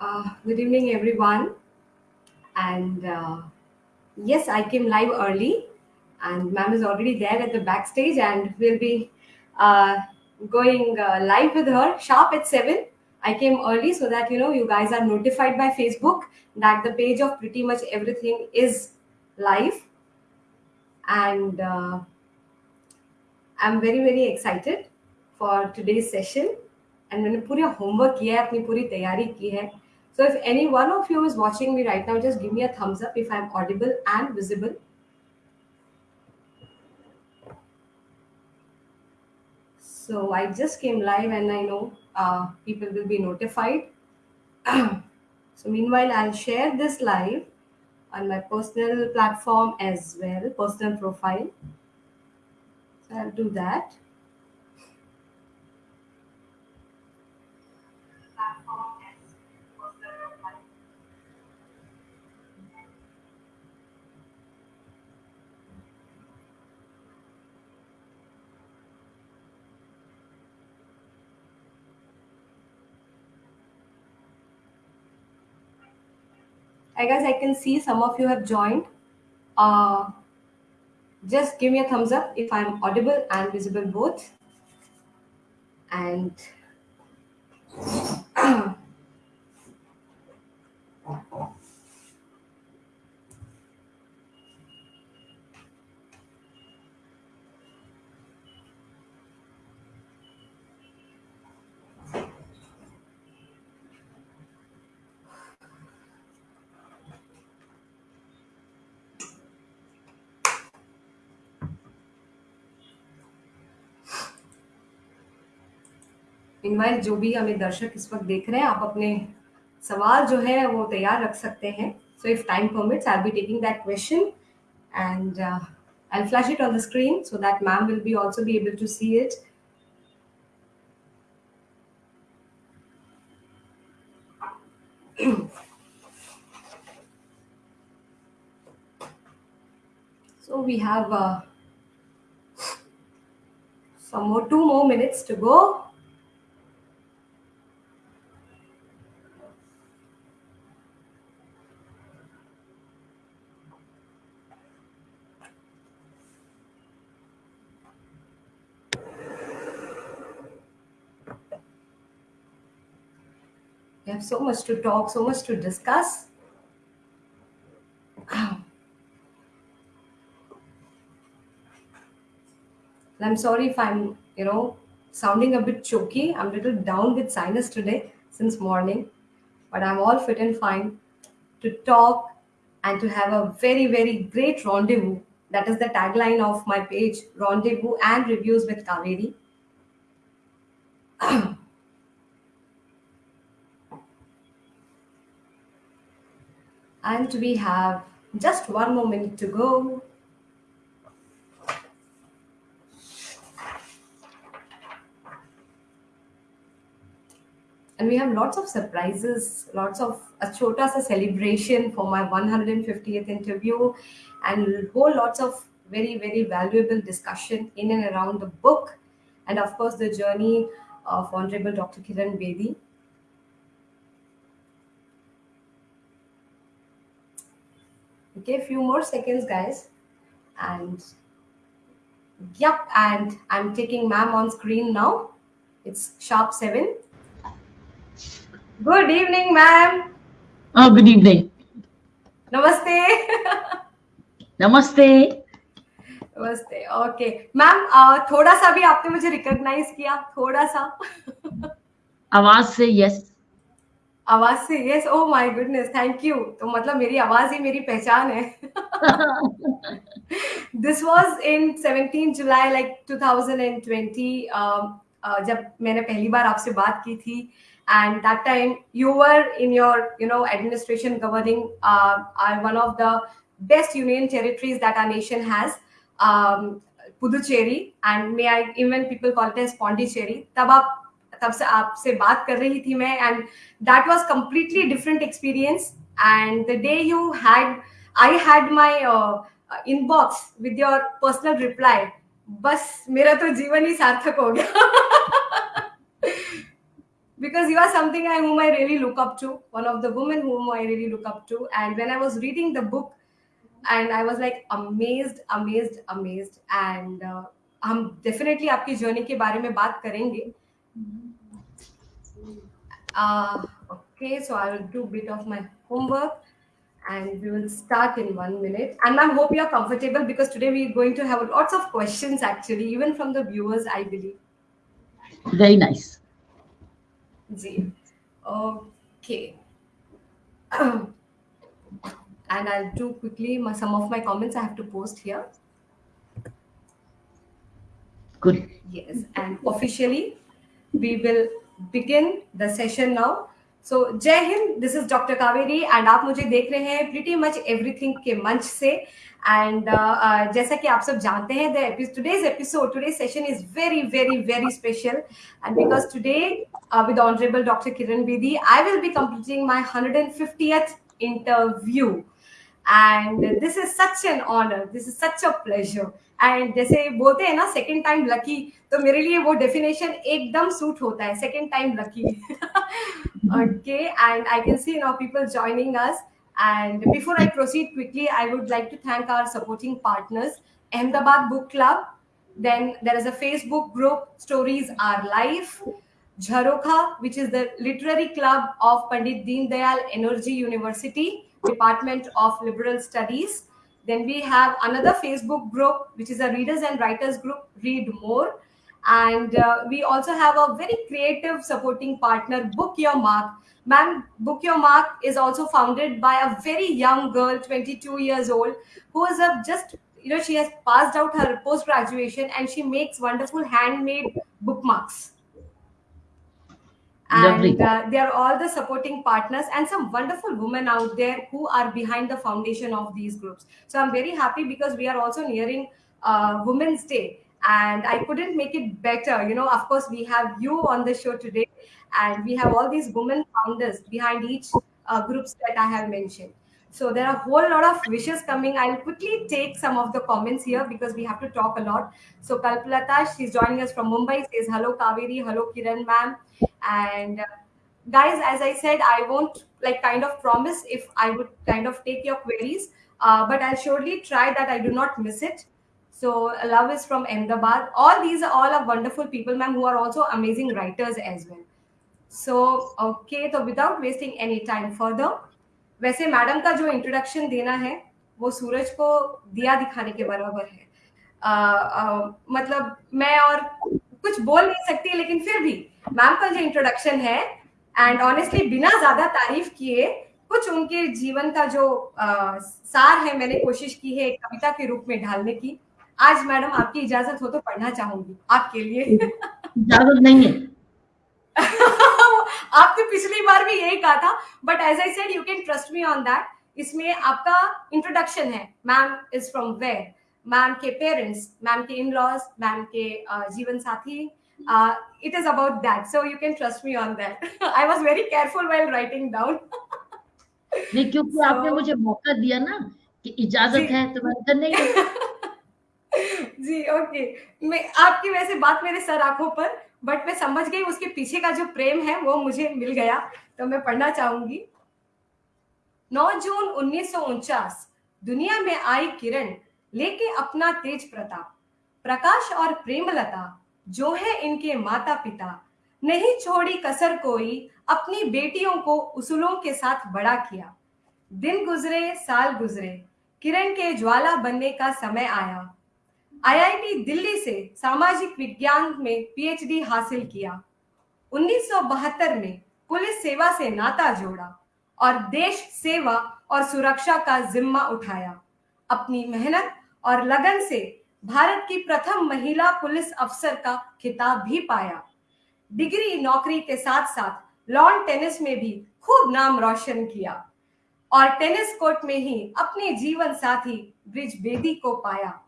Uh, good evening, everyone. And uh, yes, I came live early, and ma'am is already there at the backstage, and we'll be uh, going uh, live with her sharp at 7. I came early so that you know you guys are notified by Facebook that the page of pretty much everything is live, and uh, I'm very very excited for today's session. And मैंने पूरा homework किया है अपनी पूरी तैयारी की है so if any one of you is watching me right now, just give me a thumbs up if I'm audible and visible. So I just came live and I know uh, people will be notified. so meanwhile, I'll share this live on my personal platform as well, personal profile. So I'll do that. I guess I can see some of you have joined. Uh, just give me a thumbs up if I'm audible and visible both. And invoice जो भी हमें दर्शक इस वक्त देख रहे हैं आप अपने सवाल जो है वो तैयार रख सकते हैं। So if time permits I be taking that question and I flash it on the screen so that ma'am will be also be able to see it so we have uh, some more two more minutes to go. So much to talk, so much to discuss. Ah. I'm sorry if I'm, you know, sounding a bit choky. I'm a little down with sinus today since morning, but I'm all fit and fine to talk and to have a very, very great rendezvous. That is the tagline of my page, Rendezvous and Reviews with Kaveri. Ah. And we have just one more minute to go. And we have lots of surprises, lots of achotas, a celebration for my 150th interview and whole lots of very, very valuable discussion in and around the book. And of course, the journey of Honorable Dr. Kiran Bedi okay a few more seconds guys and yep and i'm taking ma'am on screen now it's sharp seven good evening ma'am oh good evening namaste namaste नमस्ते okay ma'am थोड़ा सा भी आपने मुझे recognise किया थोड़ा सा आवाज से यस आवाज़ से yes O my goodness thank you तो मतलब मेरी आवाज़ ही मेरी पहचान है this was in 17 July like 2020 जब मैंने पहली बार आपसे बात की थी and that time you were in your you know administration governing uh, one of the best union territories that our nation has um, Puducherry and may I even people call it as Pondicherry तब आप तब से आपसे बात कर रही थी मैं and that was completely different experience and the day you had I had my inbox with your personal reply बस मेरा तो जीवन ही सार्थक हो गया because you are something I, whom I really look up to, one of the women whom I really look up to. And when I was reading the book, and I was like amazed, amazed, amazed. And uh, हम definitely आपकी journey के बारे में बात करेंगे. Uh, okay, so I will do a bit of my homework and we will start in one minute. And I hope you are comfortable because today we are going to have lots of questions actually, even from the viewers, I believe. Very nice. okay and I'll do quickly my, some of my comments I have to post here Good. yes and officially we will begin the session now. So Jai Hind this is doctor Kaveri and आप मुझे देख रहे हैं pretty much everything के मंच से. And uh, uh, जैसा कि आप सब जानते हैं the today's episode today session is very very very special and because today with honourable doctor Kiran Bedi I will be completing my 150th interview And this is such an honour this is such a pleasure and जैसे बोलते हैं ना second time lucky तो मेरे लिए वो definition एकदम suit होता है second time lucky okay and I can see now people joining us And before I proceed quickly, I would like to thank our supporting partners, Ahmedabad Book Club. Then there is a Facebook group, Stories Are Life. Jharokha, which is the literary club of Pandit Deen Dayal Energy University, Department of Liberal Studies. Then we have another Facebook group, which is a readers and writers group, Read More. And uh, we also have a very creative supporting partner, Book Your Mark. Ma'am, Book Your Mark is also founded by a very young girl, 22 years old, who is a just, you know, she has passed out her post graduation and she makes wonderful handmade bookmarks. And uh, they are all the supporting partners and some wonderful women out there who are behind the foundation of these groups. So i'm very happy because we are also nearing uh, women's day and i couldn't make it better. You know of course we have you on the show today and we have all these women founders behind each uh, groups that i have mentioned so there are a whole lot of wishes coming. I'll quickly take some of the comments here because we have to talk a lot. So kalpalata she's joining us from mumbai. Says hello kaveri. Hello kiran ma'am. And uh, guys as i said i won't like kind of promise if i would kind of take your queries uh, but i'll surely try that i do not miss it. So love is from ahmedabad. All these are all are wonderful people ma'am who are also amazing writers as well. So okay so without wasting any time further वैसे madam का जो introduction देना है वो सूरज को दिया दिखाने के बराबर है। आ, आ, मतलब मैं और कुछ बोल नहीं सकती लेकिन फिर भी मैम का जो इंट्रोडक्शन है एंड ऑनेस्टली बिना ज़्यादा तारीफ़ किए कुछ उनके जीवन का जो आ, सार है मैंने कोशिश की है एक कविता के रूप में ढालने की। आज मैडम आपकी इजाज़त हो तो पढ़ना चाहूँगी आपके लिए। इजाज़त नहीं है। आपने पिछली बार भी यही कहा था but as I said you can trust me on that इसमें आपका इंट्रोडक्शन है ma'am is from where ma'am के पेरेंट्स मैम के इन लॉज मैम के जीवन साथी it is about that so you can trust me on that I was very careful well writing down नहीं क्योंकि so, आपने मुझे मौका दिया ना कि इजाज़त है तो मैं नहीं जी ओके okay. मैं आपकी वैसे बात मेरे सर आँखों पर बट मैं समझ गई उसके पीछे का जो प्रेम है, वो मुझे मिल गया। तो मैं पढ़ना चाहूँगी। 9 जून उन्नीस दुनिया में आई किरण, लेके अपना तेज प्रताप। प्रकाश और प्रेमलता, जो है इनके माता पिता नहीं छोड़ी कसर कोई, अपनी बेटियों को उसूलों के साथ बड़ा किया। दिन गुजरे, साल गुजरे, किरण के ज्वाला बनने का समय आया। आईआईटी दिल्ली से सामाजिक विज्ञान में पीएचडी हासिल किया। 1972 में पुलिस सेवा से नाता जोड़ा और देश सेवा और सुरक्षा का जिम्मा उठाया। अपनी मेहनत और लगन से भारत की प्रथम महिला पुलिस अफसर का खिताब भी पाया। डिग्री नौकरी के साथ साथ लॉन टेनिस में भी खूब नाम रोशन किया और टेनिस कोर्ट में ही अपने जीवन साथी ब्रिज बेदी को पाया।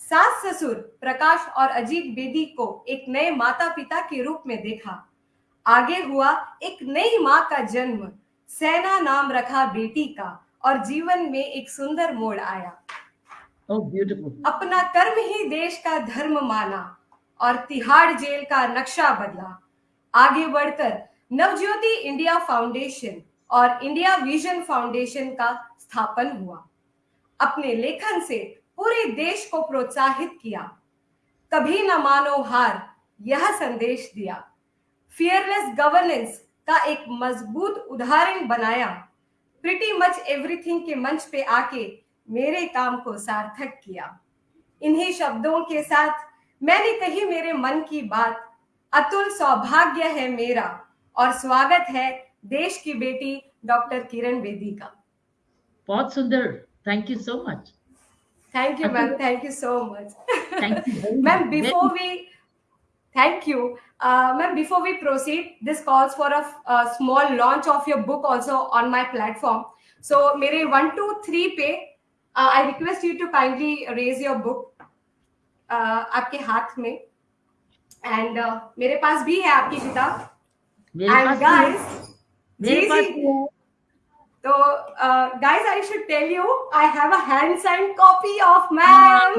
सास ससुर प्रकाश और अजीत बेदी को एक नए माता पिता के रूप में देखा। आगे हुआ एक नई माँ का जन्म सेना नाम रखा बेटी का और जीवन में एक सुंदर मोड़ आया। Oh, beautiful. अपना कर्म ही देश का धर्म माना और तिहाड़ जेल का नक्शा बदला। आगे बढ़कर नवज्योति इंडिया फाउंडेशन और इंडिया विजन फाउंडेशन का स्थापन हुआ। अपने लेखन से पूरे देश को प्रोत्साहित किया। कभी न मानो हार, यह संदेश दिया। फियरलेस गवर्नेंस का एक मज़बूत उदाहरण बनाया। प्रिटी मच एवरीथिंग के मंच पे आके मेरे काम को सार्थक किया। इन्हीं शब्दों के साथ मैंने कही मेरे मन की बात। अतुल सौभाग्य है मेरा और स्वागत है देश की बेटी डॉक्टर किरण बेदी का। बहुत सुंदर। Thank you so much thank you ma'am thank you so much thank you ma'am before we thank you ma'am before we proceed this calls for a small launch of your book also on my platform so मेरे one two three पे I request you to kindly raise your book आपके हाथ में and uh, मेरे पास भी है आपकी किताब एंड गाइस मेरे पास भी है तो guys I should tell you I have a hand sign copy of ma'am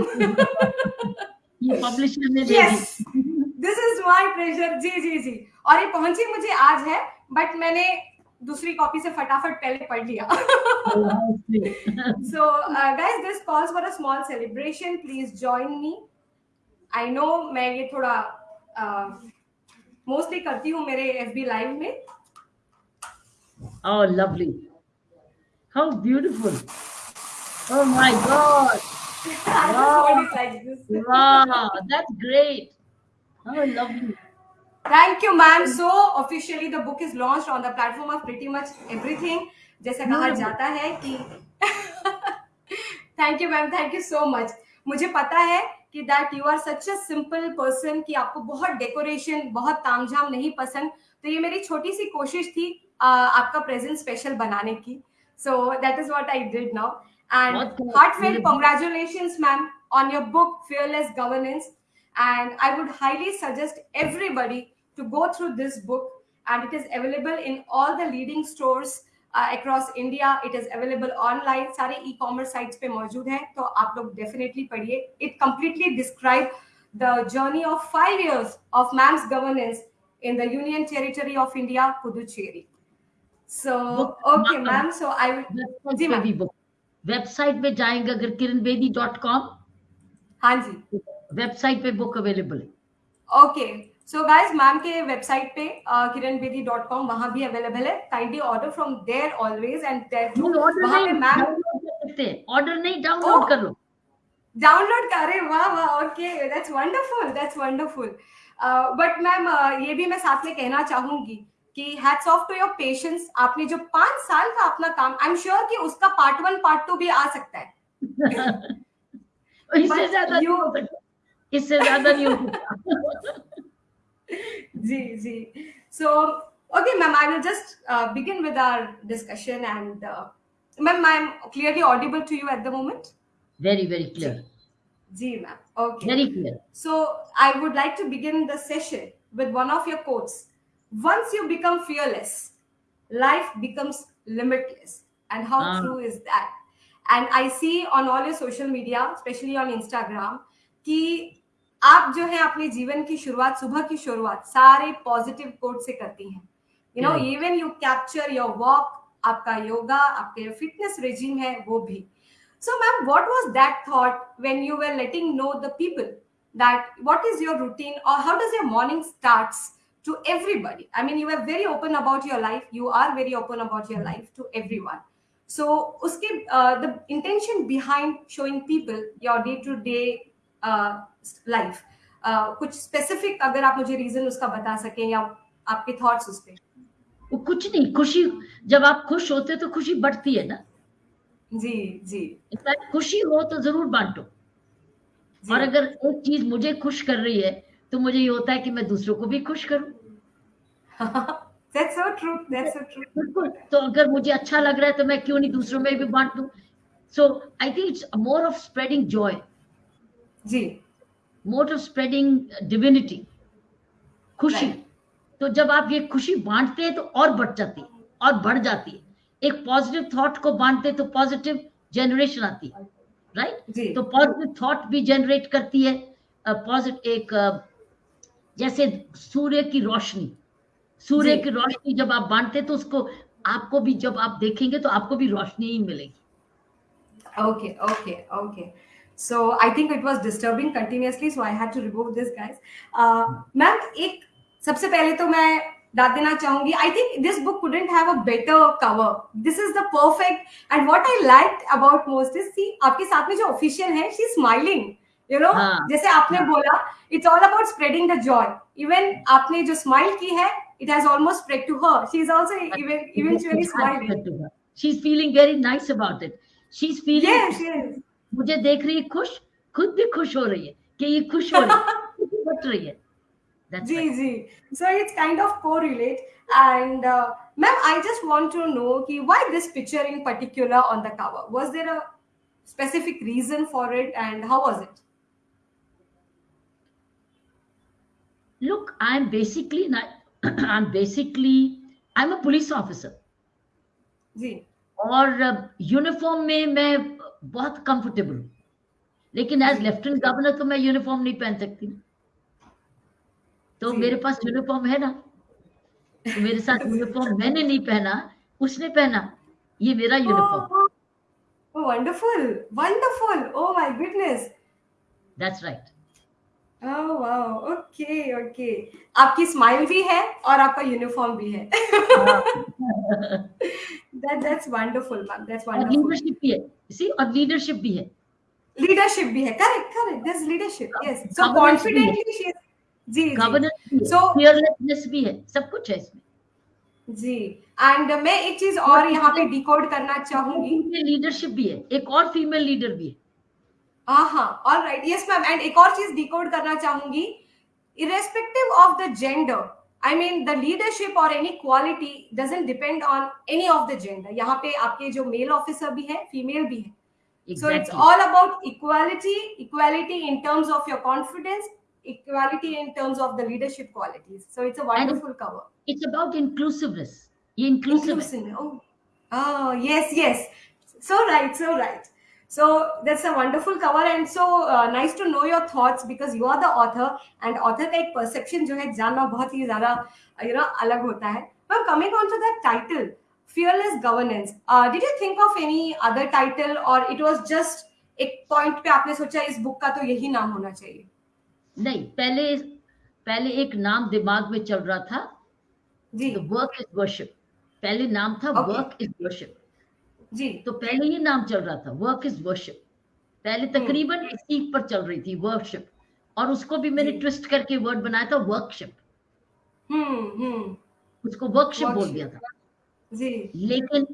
ये पब्लिशर ने दे yes this is my treasure जी जी जी. और ये पहुँची मुझे आज है बट मैंने दूसरी कॉपी से फटाफट पहले पढ़ लिया। So uh, this calls for a small celebration please please me I know मैं ये थोड़ा मोस्टली uh, करती हूँ मेरे एफ़ बी लाइव में। Oh, lovely. How beautiful. Oh my God. Like this. Wow, that's great. Oh, lovely. Thank you, ma'am. So officially the book is launched on the platform of pretty much everything. जैसे कहा Hmm. जाता है कि thank you ma'am thank you so much मुझे पता है कि that you are such a simple person कि आपको बहुत डेकोरेशन बहुत तामझाम नहीं पसंद तो ये मेरी छोटी सी कोशिश थी uh, आपका प्रेजेंट स्पेशल बनाने की So that is what I did now and बहुत खूब। heartfelt ये- congratulations ma'am on your book fearless governance and i would highly suggest everybody to go through this book and it is available in all the leading stores uh, across india it is available online सारे e-commerce sites पे मौजूद है तो आप लोग definitely पढ़िए it completely describe the journey of five years of ma'am's governance in the union territory of india puducherry So Book- okay ma'am. ma'am so i will website ji ma'am website पे जाएँगे अगर किरणबेदी dot com हाँ जी। Website पे book available है। Okay so guys ma'am के website पे किरण Bedi dot com वहाँ भी अवेलेबल है। Kindly order from there always and there वहाँ पे मैम ऑर्डर नहीं डाउनलोड Oh. कर लो। डाउनलोड करे वाह वाह okay that's wonderful that's wonderful but ma'am ये भी मैं साथ में कहना चाहूँगी कि hats off to your patience आपने जो पाँच साल का अपना काम आई एम श्योर कि उसका पार्ट वन पार्ट टू भी आ सकता है। इससे ज़्यादा यू इससे ज़्यादा नहीं जी जी। So okay ma'am I will just begin with our discussion and ma'am I clearly audible to you at the moment very very clear ji ma'am okay very clear so I would like to begin the session with one of your quotes once you become fearless life becomes limitless and how Ah. true is that and i see on all your social media especially on instagram कि आप जो है अपने जीवन की शुरुआत सुबह की शुरुआत सारे पॉजिटिव कोट से करती हैं you know Correct. Even you capture your walk आपका योगा आपके फिटनेस रेजिम है वो भी so ma'am what was that thought when you were letting know the people that what is your routine or how does your morning starts to everybody i mean you are very open about your life you are very open about your life to everyone so uske uh, the intention behind showing people your day to day uh, life uh, कुछ specific अगर आप मुझे reason उसका बता सकें या आपके thoughts उस पे वो कुछ नहीं खुशी जब आप खुश होते तो खुशी बढ़ती है ना जी जी इनफैक्ट खुशी हो तो ज़रूर बांटो और अगर एक चीज़ मुझे खुश कर रही है तो मुझे ये होता है कि मैं दूसरों को भी खुश करूँ। That's so true that's so true. बिल्कुल। तो अगर मुझे अच्छा लग रहा है तो मैं क्यों नहीं दूसरों में भी बांट दूँ? So I think it's more of spreading joy ji. More of spreading divinity खुशी। Right. तो जब आप ये खुशी बांटते हैं तो और बढ़ जाती है और बढ़ जाती है। एक पॉजिटिव थॉट को बांटते तो पॉजिटिव जनरेशन आती है। राइट जी। तो पॉजिटिव थॉट भी जनरेट करती है। पॉजिटिव एक अ, जैसे सूर्य की रोशनी सूर्य की रोशनी जब आप बांटते तो उसको आपको भी जब आप देखेंगे तो आपको भी रोशनी ही मिलेगी okay, okay. So I think it was disturbing continuously, so I had to remove this, guys. Uh, ma'am एक सबसे पहले तो मैं डाल देना चाहूँगी I think this book couldn't have a better cover this is the perfect and what I like about most is see आपके साथ में जो ऑफिशियल है शी स्माइलिंग यू नो हाँ। जैसे आपने हाँ। बोला it's all about spreading the joy even आपने जो स्माइल की है it has almost spread to her she is also eventually smiling she is feeling very nice about it she is feeling मुझे देख रही खुश खुद भी खुश हो रही है कि ये खुश हो रही है रही है। That's जी right. Ji. So it's kind of correlate and ma'am I just want to know कि why this picture in particular on the cover was there a specific reason for it and how was it Look, I'm basically not, I'm basically I'm a police officer Ji. और uniform में मैं बहुत comfortable हूँ लेकिन as lieutenant governor तो मैं uniform नहीं पहन सकती तो जी। मेरे पास यूनिफॉर्म है ना तो मेरे साथ यूनिफॉर्म मैंने नहीं पहना उसने पहना ये मेरा uniform wonderful. Wonderful. Oh my goodness. That's right Oh, okay okay आपकी स्माइल भी है और आपका यूनिफॉर्म भी है. लीडरशिप भी है. लीडरशिप भी है. Correct correct this leadership so confidently ji so fearlessness भी है. सब कुछ है इसमें. जी. एंड मैं एक चीज़ और यहाँ पे डिकोड करना चाहूँगी. लीडरशिप भी है. एक और फीमेल लीडर भी है. हाँ all right yes ma'am and एक और चीज़ डिकोड करना चाहूँगी। Irrespective of the gender I mean the leadership और any quality doesn't depend on any of the gender यहाँ पे आपके जो मेल ऑफिसर भी है फीमेल भी है। So it's all about equality equality in terms of your confidence equality in terms of the leadership quality so it's a wonderful cover it's about inclusiveness inclusiveness oh yes yes so right so right So that's a wonderful cover and so uh, nice to know your thoughts because you are the author and author का एक perception जो है जानना बहुत ही ज़्यादा you know अलग होता है. But coming on to that title, fearless governance. Uh, did you think of any other title or it was just एक point पे आपने सोचा इस बुक का तो यही नाम होना चाहिए? नहीं पहले पहले एक नाम दिमाग में चल रहा था जी वर्क इज़ वर्शिप पहले नाम था Okay. वर्क इज़ वर्शिप जी तो पहले ये नाम चल रहा था वर्क इज़ वर्शिप पहले तकरीबन इसी पर चल रही थी वर्कशिप और उसको भी मैंने ट्विस्ट करके वर्ड बनाया था वर्कशिप हम्म हम्म। उसको वर्कशिप बोल दिया था। जी। लेकिन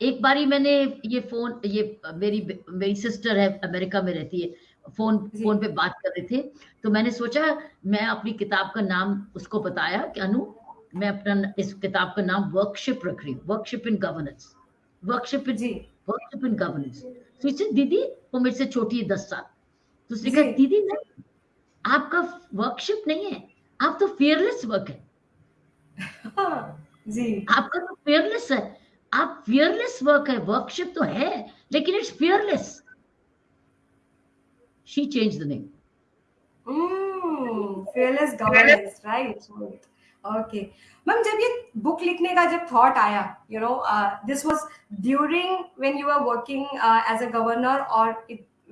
एक बारी मैंने ये फ़ोन ये मेरी मेरी सिस्टर है अमेरिका में रहती है फ़ोन फ़ोन पे बात कर रहे थे तो मैंने सोचा मैं अपनी किताब का नाम उसको बताया कि अनु मैं अपना इस किताब का नाम वर्कशिप रख रही हूँ workshop in governance workshop in G workshop in governance तो इससे दीदी वो मेरे से छोटी है दस साल। तो उसने कहा दीदी नहीं आपका वर्कशिप नहीं है। आप तो फियरलेस वर्क है। हाँ, जी। आपका तो फियरलेस है। आप फियरलेस वर्क है। वर्कशिप तो है लेकिन it's fearless she change the name Mm, fearless governance, right. Ma'am जब ये बुक लिखने का जब थॉट आया you know this was during when you are working as a governor और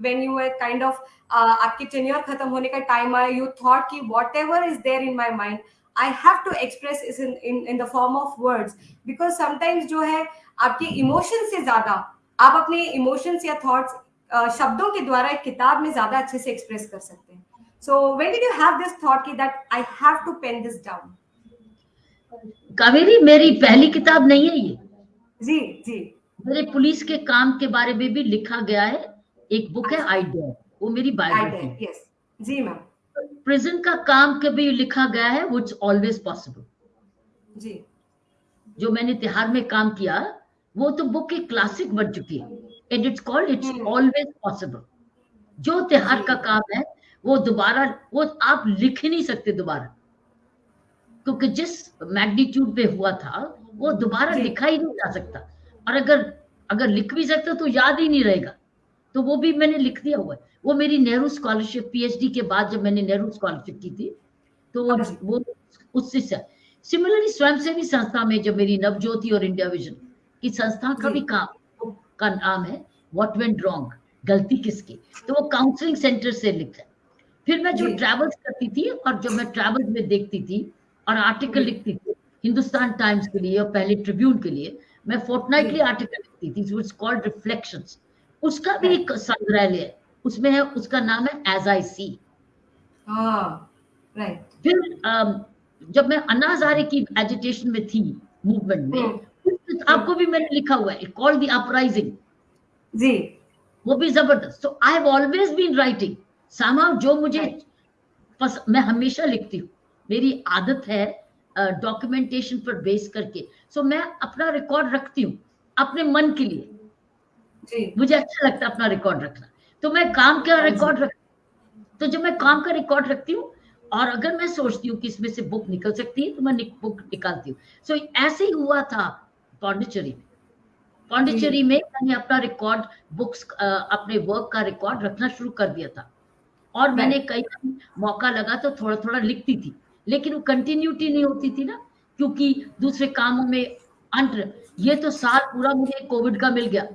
when you are kind of आपकी टेन्योर खत्म होने का टाइम आया यू थॉट कि whatever is there in my mind I have to express इस in in in the form of words because sometimes जो है, आपके इमोशन से ज़्यादा, आप अपने इमोशंस या थॉट्स शब्दों के द्वारा एक किताब में ज़्यादा अच्छे से एक्सप्रेस कर सकते हैं so when did you have this thought ki that I have to pen this down? Kaveri मेरी पहली किताब नहीं है ये। जी जी। मेरे पुलिस के काम के बारे में भी लिखा गया है। एक बुक है आइडिया वो मेरी बायोग्राफी. Yes. जी मैम प्रिजन का काम के भी लिखा गया है वो ऑलवेज पॉसिबल जी। जो मैंने तिहार में काम किया वो तो बुक एक क्लासिक बन चुकी है। And it's called it's. Always possible जो तिहार का काम है वो दोबारा वो आप लिख ही नहीं सकते दोबारा। क्योंकि जिस मैग्नीट्यूड पे हुआ था वो दोबारा लिखा ही नहीं जा सकता। और अगर अगर लिख भी सकते तो याद ही नहीं रहेगा। तो वो भी मैंने लिख दिया हुआ है। वो मेरी नेहरू स्कॉलरशिप पीएचडी के बाद जब मैंने नेहरू स्कॉलरशिप की थी तो वो अच्छा। उससे सिमिलरली स्वयंसेवी संस्था में जब मेरी नवज्योति और इंडिया विजन की संस्था का भी काम का नाम है व्हाट वेंट रॉन्ग गलती किसकी? तो वो काउंसलिंग सेंटर से लिखा है। फिर मैं जो। ट्रैवल्स करती थी और जब मैं ट्रैवल्स में देखती थी और आर्टिकल लिखती थी हिंदुस्तान टाइम्स के लिए और पहले ट्रिब्यून के लिए। मैं फोर्टनाइटली आर्टिकल लिखती थी इट्स कॉल्ड रिफ्लेक्शंस उसका भी एक संग्रहालय है उसमें है उसका नाम है एज आई सी फिर जब मैं अन्ना हजारे की एजिटेशन में थी मूवमेंट में हम्म। आपको भी मैंने लिखा हुआ है कॉल्ड द अपराइजिंग जी। वो भी ज़बरदस्त। So I have always been writing सामा जो मुझे पस, मैं हमेशा लिखती हूँ। मेरी आदत है डॉक्यूमेंटेशन uh, पर बेस करके। सो so, मैं अपना रिकॉर्ड रखती हूँ अपने मन के लिए। जी. मुझे अच्छा लगता है अपना रिकॉर्ड रखना। तो मैं काम का रिकॉर्ड हाँ रख तो जब मैं काम का रिकॉर्ड रखती हूँ और अगर मैं सोचती हूँ कि इसमें से बुक निकल सकती है तो मैं बुक निकालती हूँ। सो so, ऐसे ही हुआ था पौंडिचेरी में। पौंडिचेरी में मैंने अपना रिकॉर्ड बुक्स अपने वर्क का रिकॉर्ड रखना शुरू कर दिया था। और मैंने कई मौका लगा तो थोड़ा थोड़ा लिखती थी। लेकिन वो कंटिन्यूटी नहीं होती थी ना क्योंकि दूसरे कामों में अंत ये तो साल पूरा मुझे कोविड का मिल गया।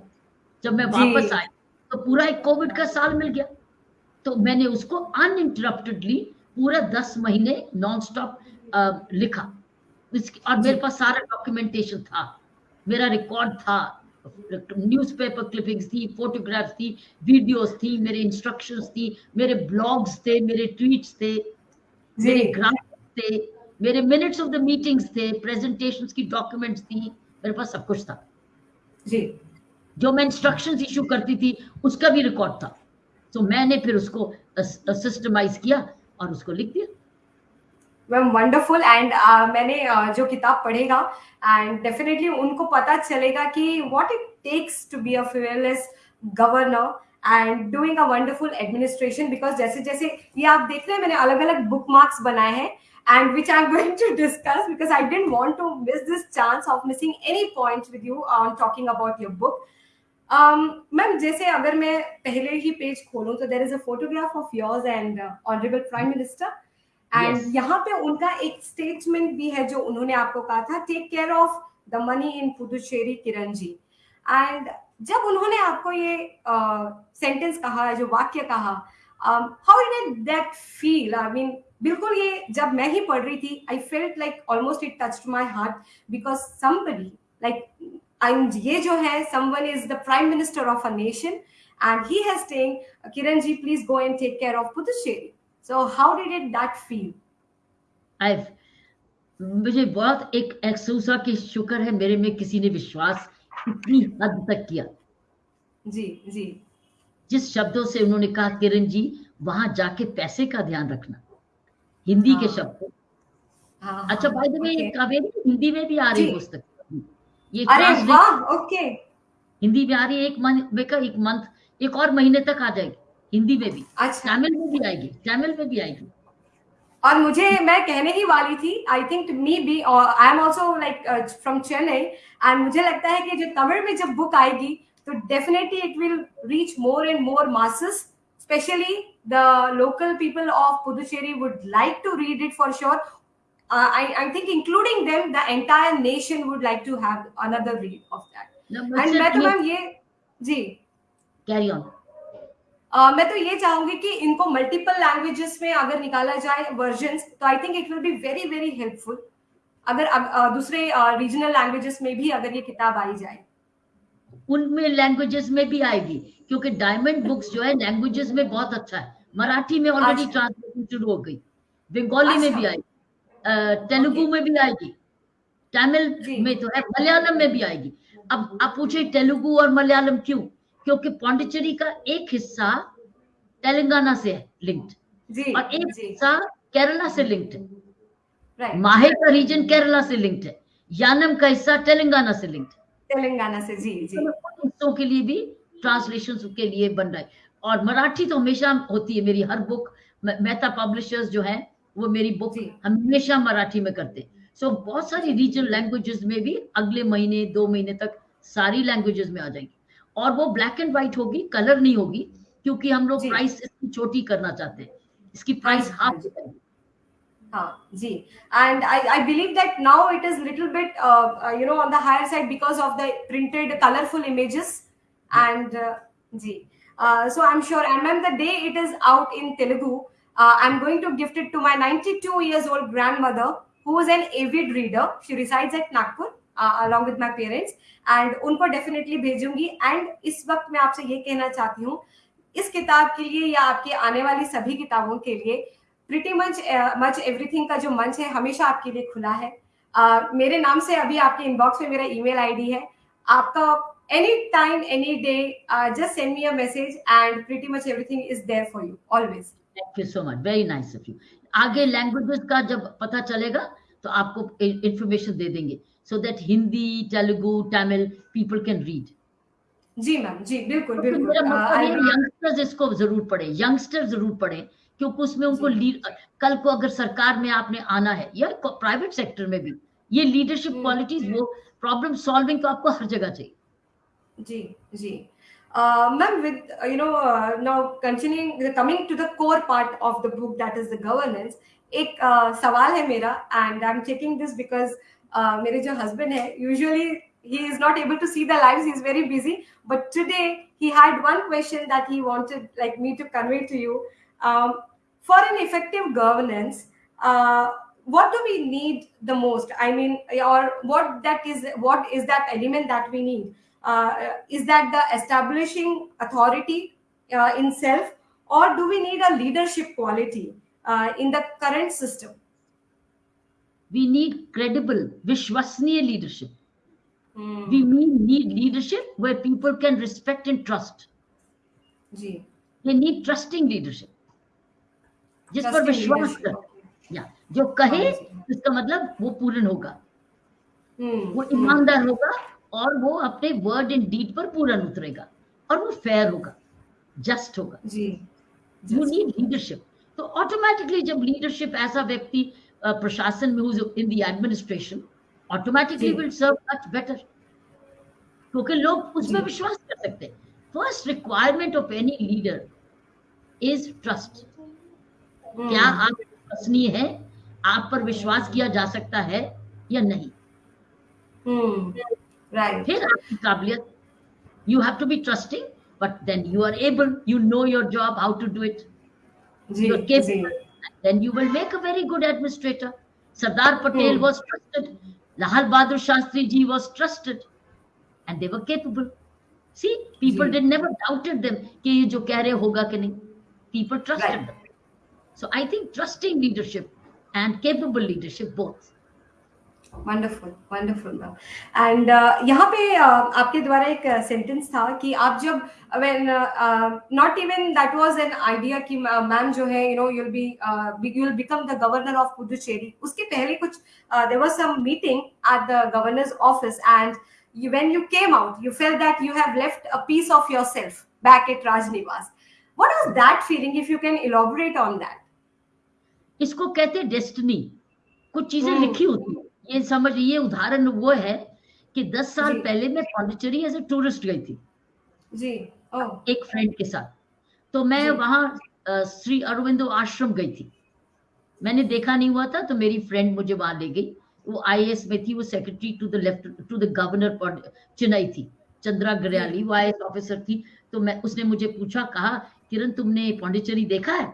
जब मैं वापस आई तो पूरा एक कोविड का साल मिल गया। तो मैंने उसको अनइंटरप्टेडली पूरा दस महीने नॉन स्टॉप लिखा। और मेरे पास सारा डॉक्यूमेंटेशन था। मेरा रिकॉर्ड था। न्यूज़पेपर क्लिपिंग्स थी फोटोग्राफ्स थी वीडियोस थी मेरे इंस्ट्रक्शंस थी मेरे ब्लॉग्स थे मेरे ट्वीट्स थे मेरे ग्राफ थे मेरे मिनट्स ऑफ़ द मीटिंग्स थे प्रेजेंटेशंस की डॉक्यूमेंट्स थी मेरे पास सब कुछ था। जी। जो मैं इंस्ट्रक्शंस इशू करती थी उसका भी रिकॉर्ड था। तो मैंने फिर उसको सिस्टमाइज किया और उसको लिख दिया। मैम वंडरफुल एंड मैंने uh, जो किताब पढ़ेगा एंड डेफिनेटली उनको पता चलेगा कि what it takes to be a fearless governor and doing a wonderful administration because जैसे जैसे ये आप देख रहे हैं मैंने अलग अलग बुक मार्क्स बनाए हैं। And which I'm going to discuss because I didn't want to miss this chance of missing any points with you on talking about your book. Ma'am um, जैसे अगर मैं पहले ही पेज खोलूं तो there is a photograph of yours and honourable prime minister and यहाँ पे उनका एक स्टेटमेंट भी है जो उन्होंने आपको कहा था take care of the money in Puducherry Kiran ji and जब उन्होंने आपको ये सेंटेंस uh, कहा जो वाक्य कहा how did that feel I mean बिल्कुल ये जब मैं ही पढ़ रही थी I felt like almost it touched my heart because somebody like ये जो है someone is the prime minister of a nation and he has saying Kiran ji please go and take care of Puducherry. So how did it that feel? I've मुझे बहुत एक अफसोसा की शुक्र है मेरे में किसी ने विश्वास इतनी हद तक किया। जी जी। जिस शब्दों से उन्होंने कहा किरण जी वहाँ जाके पैसे का ध्यान रखना। हिंदी हाँ, के शब्द। हाँ, अच्छा भाई द वे कावेरी हिंदी में भी आ रही पुस्तक। ये अरे वाह ओके हिंदी में आ रही है एक मंथ एक मंथ एक और महीने तक आ जाएगी हिंदी में भी। अच्छा। तमिल में भी आएगी तमिल में भी आएगी। और मुझे मैं कहने ही वाली थी I think me be I am also like from Chennai and मुझे लगता है कि जो तमिल में जब बुक आएगी तो definitely it will reach more and more masses specially the local people of Puducherry would like to read it for sure uh, I, I think including them, the entire nation would like to have another read of that. No, and मैं तो ma'am ये जी carry on uh, मैं तो ये चाहूँगी कि इनको multiple languages में अगर निकाला जाए वर्जन तो I think it will be very very helpful अगर uh, दूसरे रीजनल uh, लैंग्वेजेस में भी अगर ये किताब आई जाए। उनमें लैंग्वेजेस में भी आएगी क्योंकि डायमंड बुक्स जो है लैंग्वेजेस में बहुत अच्छा है। मराठी में ऑलरेडी ट्रांसलेशन अच्छा। शुरू हो गई। बंगाली अच्छा। में भी आएगी तेलुगु में भी आएगी तमिल में तो है मलयालम में भी आएगी। अब आप पूछे तेलुगु और मलयालम क्यों? क्योंकि पौंडिचेरी का एक हिस्सा तेलंगाना से है लिंक्ड और एक हिस्सा केरला से लिंक्ड है। माहे का रीजन केरला से लिंक्ड है। यानम का हिस्सा तेलंगाना से लिंक्ड तेलंगाना से जी जी। तो हिस्सों के लिए भी ट्रांसलेशन के लिए बन रहा है। और मराठी तो हमेशा होती है मेरी हर बुक मेहता पब्लिशर्स जो है वो मेरी बुक हमेशा मराठी में करते सो so, बहुत सारी रीजनल लैंग्वेजेस में भी अगले महीने दो महीने तक सारी लैंग्वेजेस में आ जाएँगी। और वो ब्लैक एंड व्हाइट होगी कलर नहीं होगी क्योंकि हम लोग प्राइस इसकी छोटी करना चाहते हैं। इसकी प्राइस हाफ़ हाँ हाँ जी। And I believe that now it is little bit you know on the higher side because of the printed colourful images and ji. So I am sure am am the day it is out in Telugu I am going to gift it to my ninety two old grandmother who is an avid reader she resides at Nagpur along with my parents and उनको definitely भेजूँगी। And इस वक्त मैं आपसे ये कहना चाहती हूँ इस किताब के लिए या आपके आने वाली सभी किताबों के लिए प्रिटी मच मच एवरीथिंग का जो मंच है हमेशा आपके लिए खुला है। uh, मेरे नाम से अभी आपके इनबॉक्स में मेरा ईमेल आईडी है। आपका any time any day just send me a message and pretty much everything is there for you always thank you so much very nice of you आगे लैंग्वेजेस का जब पता चलेगा तो आपको इंफॉर्मेशन दे देंगे। So that Hindi Telugu Tamil people can read ji ma'am जी बिल्कुल तो बिल्कुल। मतलब यंगस्टर्स इसको ज़रूर पढ़े। यंगस्टर ज़रूर पढ़े। क्योंकि उसमें उनको कल को अगर सरकार में आपने आना है या प्राइवेट सेक्टर में भी ये लीडरशिप क्वालिटीज वो प्रॉब्लम सॉल्विंग तो आपको हर जगह चाहिए। जी जी। Ma'am with you know now continuing coming to the core part of the book that is the governance एक सवाल है मेरा and I am checking this because मेरे जो हस्बैंड है usually he is not able to see the lives he is very busy but today he had one question that he wanted like me to convey to you for an effective governance, uh, what do we need the most? I mean, or what that is, what is that element that we need? Uh, is that the establishing authority uh, in self, or do we need a leadership quality uh, in the current system? We need credible, Vishwasniya leadership. Mm. We need leadership where people can respect and trust. Gee. They need trusting leadership जिस पर विश्वास कर या जो कहे। इसका मतलब वो पूर्ण होगा Hmm. वो. ईमानदार होगा और वो अपने वर्ड एंड डीड पर पूर्ण उतरेगा और वो फेयर होगा जस्ट होगा यू नीड लीडरशिप तो ऑटोमेटिकली जब लीडरशिप ऐसा व्यक्ति प्रशासन में in the administration automatically will serve much better क्योंकि लोग उसमें जी। विश्वास कर सकते हैं first requirement of any leader is trust. क्या आप विश्वसनीय है आप पर विश्वास किया जा सकता है या नहीं Hmm. right फिर आपकी काबिलियत you have to be trusting but then you are able you know your job how to do it ji you're जी then you will make a very good administrator. Sardar Patel Hmm. was trusted. Lahal Bahadur Shastri ji was trusted, and they were capable. See, people जी। did never doubted them कि ये जो कह रहे होगा कि नहीं. People trusted Right. them. So I think trusting leadership and capable leadership both. Wonderful wonderful ma'am and यहाँ पे uh, आपके द्वारा एक सेंटेंस था कि आप जब when not even that was an idea कि मैम जो है you know you will be you will become the governor of Puducherry उसके पहले कुछ there was some meeting at the governor's office and you when you came out you felt that you have left a piece of yourself back at Rajnivas what was that feeling if you can elaborate on that इसको कहते हैं destiny कुछ चीज़ें हम्म। लिखी होती है। ये समझ ये उदाहरण वो है कि 10 साल पहले मैं पौंडीचेरी एज ए टूरिस्ट गई थी। जी। oh एक फ्रेंड के साथ। तो मैं वहाँ श्री अरविंदो आश्रम गई थी। मैंने देखा नहीं हुआ था तो मेरी फ्रेंड मुझे वहाँ ले गई। वो आईएएस में थी वो secretary to the left to the governor Chennai थी। चंद्रा गरयाली वो आईएएस ऑफिसर थी। तो मैं उसने मुझे पूछा कहा किरण तुमने पौंडीचेरी देखा है?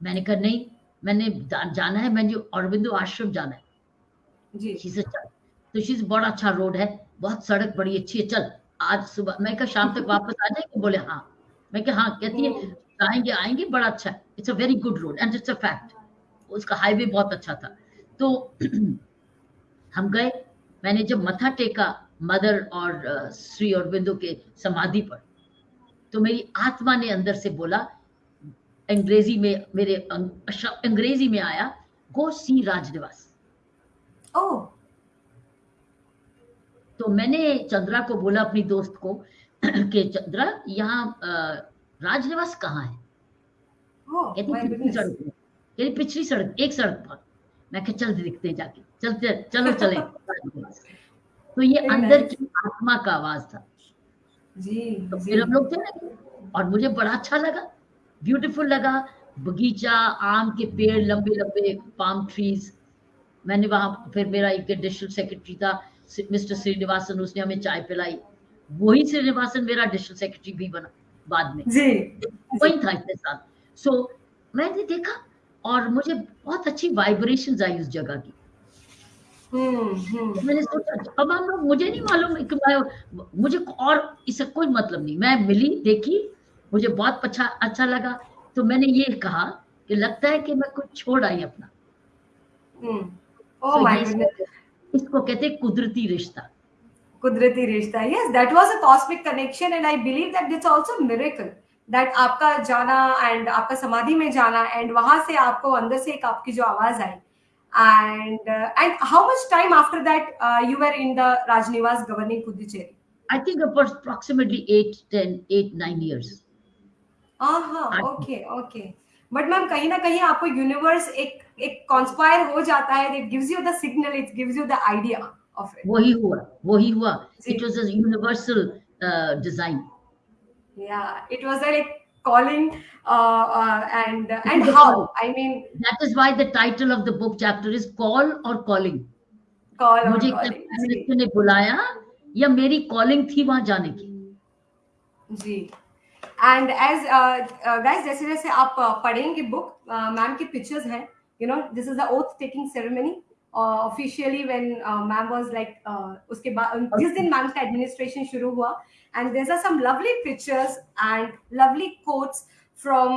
मैंने कहा नहीं। मैंने जाना है मैंने अरविंदो आश्रम जाना है। जी। तो शी बड़ा अच्छा रोड है बहुत सड़क बड़ी अच्छी है चल आज सुबह मैं कहा शाम तक वापस आ जाएँगे? बोले हाँ। मैं कहा हाँ कहती है। आएँगे आएँगे बड़ा अच्छा है। It's a very good road and it's a fact उसका हाईवे बहुत अच्छा था। तो हम गए मैंने जब मथा टेका मदर और श्री अरविंदो के समाधि पर तो मेरी आत्मा ने अंदर से बोला अंग्रेज़ी में मेरे अंग्रेज़ी में आया गो सी राजनिवास. oh तो मैंने चंद्रा को बोला अपनी दोस्त को कि चंद्रा यहाँ अ, राजनिवास कहाँ है? oh कहती सड़क कहती पिछली सड़क एक सड़क पर। मैं कहा चल दिखते हैं जाके। चलते चलो चले तो ये Very अंदर nice. की आत्मा का आवाज़ था। जी तो जी। फिर हम लोग चले और मुझे बड़ा अच्छा लगा। ब्यूटीफुल लगा। बगीचा आम के पेड़ लंबे लंबे पाम ट्रीज मैंने वहाँ फिर मेरा एक डिस्ट्रिक्ट सेक्रेटरी था मिस्टर श्रीनिवासन उसने हमें चाय पिलाई। वही श्रीनिवासन मेरा डिस्ट्रिक्ट सेक्रेटरी भी बना बाद में। जी। वही था इतने साल। सो so, मैंने देखा और मुझे बहुत अच्छी वाइब्रेशन आई उस जगह की। हम्म हम्म। मैंने सोचा अब हम लोग मुझे नहीं मालूम मुझे और इससे कोई मतलब नहीं। मैं मिली देखी मुझे बहुत अच्छा लगा। तो मैंने ये कहा कि लगता है कि मैं कुछ छोड़ आई अपना। hmm. oh so इसको कहते कुदरती रिश्ता। कुदरती रिश्ता yes that was a cosmic connection and I believe that it's also miracle that आपका जाना एंड आपका समाधि में जाना एंड वहाँ से आपको अंदर से एक आपकी जो आवाज़ आई। And and how much time after that you were in the Raj Niwas governing Puducherry I think approximately eight ten eight nine years nine हाँ। ओके ओके बट मैम कहीं ना कहीं आपको यूनिवर्स एक एक कॉन्स्पायर हो जाता है it gives you the signal it gives you the idea of it वही हुआ वही हुआ। It was a universal design calling uh, uh, and and is a how? i mean that is why the title of the book chapter is call और calling call मुझे calling captain ने बुलाया या मेरी कॉलिंग थी वहाँ जाने की? जी। एंड एज गाइस जैसे जैसे आप uh, पढ़ेंगे बुक मैम की पिक्चर्स हैं you know this is the oath taking ceremony officially when ma'am was like उसके बाद जिस दिन मैम का एडमिनिस्ट्रेशन शुरू हुआ and there are some lovely pictures and lovely quotes from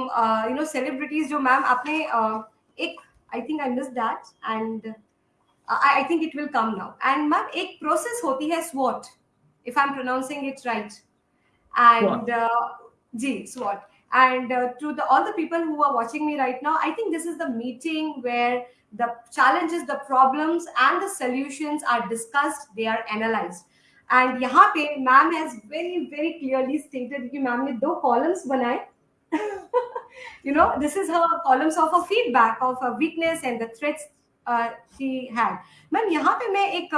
you know celebrities जो मैम आपने uh, एक I think I miss that and I think it will come now and ma'am एक process होती है स्वॉट if I am pronouncing it right and uh, gee swat and uh, to the all the people who are watching me right now i think this is the meeting where the challenges the problems and the solutions are discussed they are analyzed and यहाँ पे ma'am has very very clearly stated कि ma'am ने दो columns बनाए you know this is her columns of her feedback of her weakness and the threats uh, she had ma'am यहाँ पे मैं एक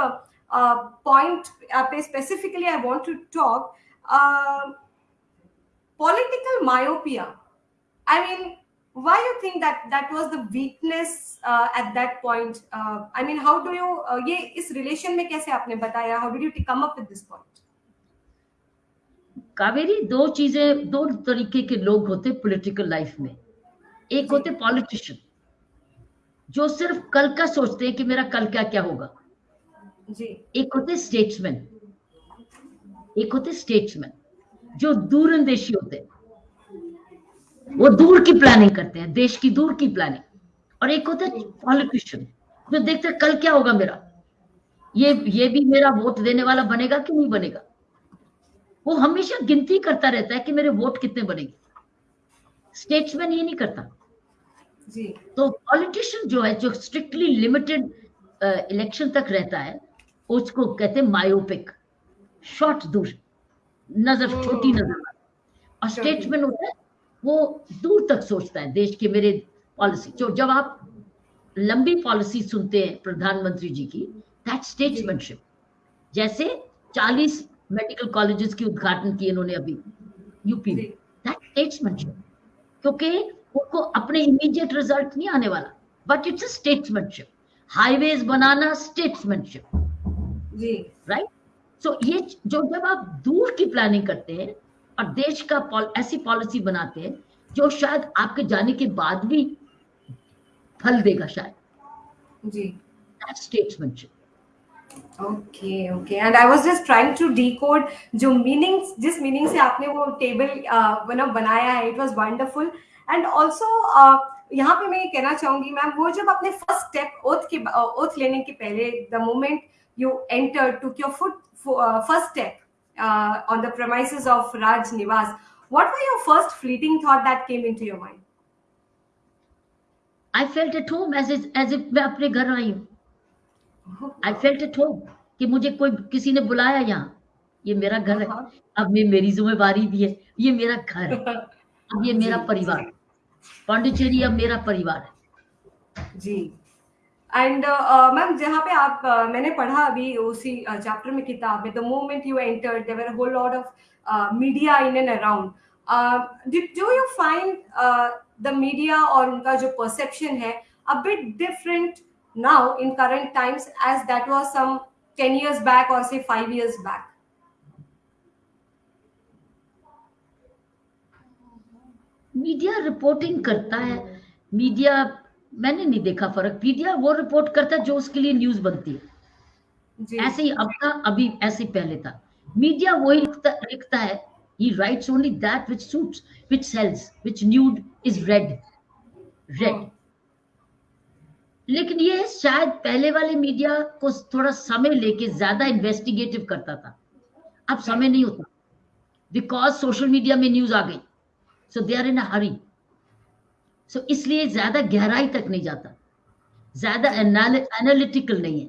पॉइंट uh, पे specifically I want to talk uh, political myopia i mean why you think that that was the weakness uh, at that point uh, i mean how do you uh, ये इस relation में कैसे आपने बताया how did you come up with this point Kaveri दो चीज़ें दो तरीके के लोग होते पॉलिटिकल लाइफ में एक होते पॉलिटिशियन जो सिर्फ़ कल का सोचते हैं कि मेरा कल क्या क्या होगा जी एक होते स्टेट्समैन एक होते स्टेट्समैन जो दूर दूरंदेशी होते हैं वो दूर की प्लानिंग करते हैं देश की दूर की प्लानिंग और एक होते पॉलिटिशियन जो देखते हैं कल क्या होगा मेरा। ये ये भी मेरा वोट देने वाला बनेगा कि नहीं बनेगा? वो हमेशा गिनती करता रहता है कि मेरे वोट कितने बनेंगे। स्टेट्समैन ये नहीं करता। जी। तो पॉलिटिशियन जो है जो स्ट्रिक्टली लिमिटेड इलेक्शन तक रहता है उसको कहते हैं मायोपिक शॉर्ट दूर। नज़र। छोटी नज़र और छोटी। स्टेट्समैन होता है वो दूर तक सोचता है देश के मेरे पॉलिसी। जो जब आप लंबी पॉलिसी सुनते हैं प्रधानमंत्री जी की दैट स्टेट्समैनशिप जैसे 40 मेडिकल कॉलेजेस की उद्घाटन किए इन्होंने अभी यूपी में। दैट स्टेट्समैनशिप क्योंकि उनको अपने इमीडिएट रिज़ल्ट नहीं आने वाला। But it's a statesmanship highways banana statesmanship जी। राइट सो ये जो जब आप दूर की प्लानिंग करते हैं और देश का पॉल, ऐसी पॉलिसी बनाते हैं जो शायद आपके जाने के बाद भी फल देगा शायद। जी। Statesmanship okay okay and I was just trying to decode जो मीनिंग्स जिस मीनिंग से आपने वो टेबल बना बनाया है it was wonderful and also यहाँ पे मैं ये कहना चाहूँगी मैम वो जब अपने फ़र्स्ट स्टेप ओथ के ओथ लेने के पहले the moment you enter took your foot first step on the premises of Raj Nivas. What were your first fleeting thought that came into your mind? I felt at home as as if मैं अपने घर आई हूँ। आई felt at home कि मुझे कोई किसी ने बुलाया यहाँ। ये मेरा घर है। हाँ। अब मैं मेरी जिम्मेवारी भी है। ये मेरा घर है। अब ये मेरा परिवार। पांडिचेरी अब मेरा परिवार है। जी। एंड मैम जहाँ पे आप uh, मैंने पढ़ा अभी उसी चैप्टर में किताब में the moment you enter there whole lot of media in and around do you find the media और उनका जो परसेप्शन है a bit different now in current times as that was some 10 years back or say 5 years back? Media reporting करता है। Media मैंने नहीं देखा फ़र्क। मीडिया वो रिपोर्ट करता है जो उसके लिए न्यूज़ बनती है। ऐसे ही अब था अभी ऐसे पहले था। मीडिया वही लिखता लिखता है। He writes only that which suits which sells which nude is read read Hmm. लेकिन ये शायद पहले वाले मीडिया को थोड़ा समय लेके ज़्यादा इन्वेस्टिगेटिव करता था। अब समय नहीं होता। बिकॉज़ सोशल मीडिया में न्यूज़ आ गई। So they are in a Hari so so, इसलिए ज़्यादा गहराई तक नहीं जाता। ज़्यादा एनालिटिकल नहीं है।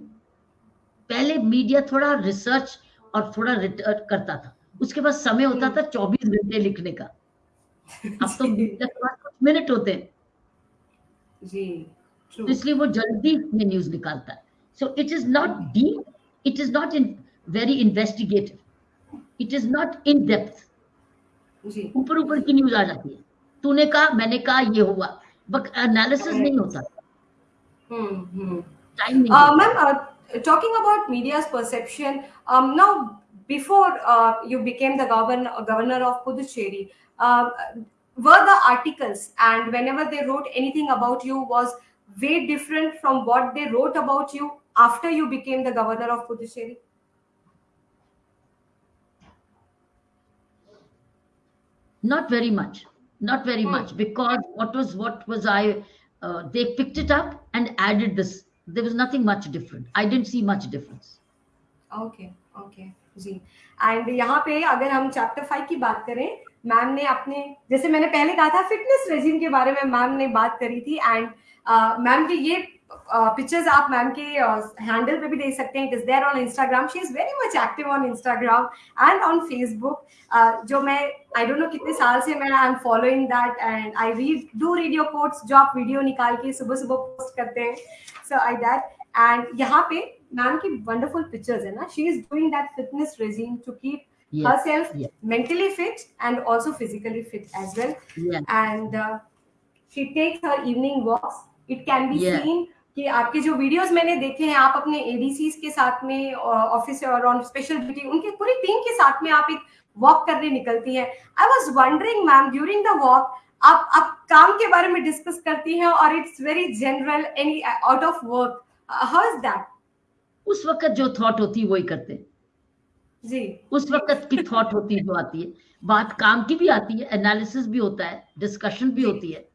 पहले मीडिया थोड़ा रिसर्च और थोड़ा रिटर्न करता था। उसके पास समय होता था चौबीस घंटे लिखने का। अब तो मीडिया के पास कुछ मिनट होते हैं। जी तो इसलिए वो जल्दी में न्यूज़ निकालता है। So it is not deep it is not in very investigative it is not in depth ऊपर ऊपर की न्यूज़ आ जाती है। तूने कहा मैंने कहा ये हुआ बट एनालिसिस नहीं होता hmm hmm टाइम नहीं Uh, होता। ma'am, uh, talking about media's perception, um, now before uh, you became the governor governor of Puducherry, uh, were the articles and whenever they wrote anything about you was way different from what they wrote about you after you became the governor of Puducherry? not very much Not very Hmm. much because what was what was i uh, they picked it up and added this there was nothing much different i didn't see much difference okay okay जी and यहाँ पे अगर हम chapter five की बात करें ma'am ने अपने जैसे मैंने पहले कहा था फिटनेस रेजिम के बारे में मैम ने बात करी थी एंड मैम के ये पिक्चर्स आप मैम के हैंडल पे भी देख सकते हैं। It is there on Instagram she is very much active on Instagram and on Facebook जो मैं आई डोंट नो कितने साल से मैं I am following that and I read do read your quotes जो आप वीडियो निकाल के सुबह सुबह पोस्ट करते हैं। सो आई दैट एंड यहाँ पे मैम की वंडरफुल पिक्चर्स है ना। She is doing that fitness regime to keep yes herself yes. mentally fit and also physically fit as well. Yeah and uh, she takes her evening walks. It can be Yeah. seen कि आपके जो videos मैंने देखे हैं आप अपने एडीसीज के साथ में ऑफ़िस और ऑन स्पेशल ड्यूटी उनके पूरी टीम के साथ में आप एक वॉक करने निकलती हैं। I was wondering ma'am during the walk आप आप काम के बारे में डिस्कस करती हैं और it's very general any out of work how is that उस वक्त जो थॉट होती है वही करते हैं। जी। उस वक्त की थॉट होती है जो आती है। बात काम की भी आती है एनालिसिस भी होता है डिस्कशन भी होती है।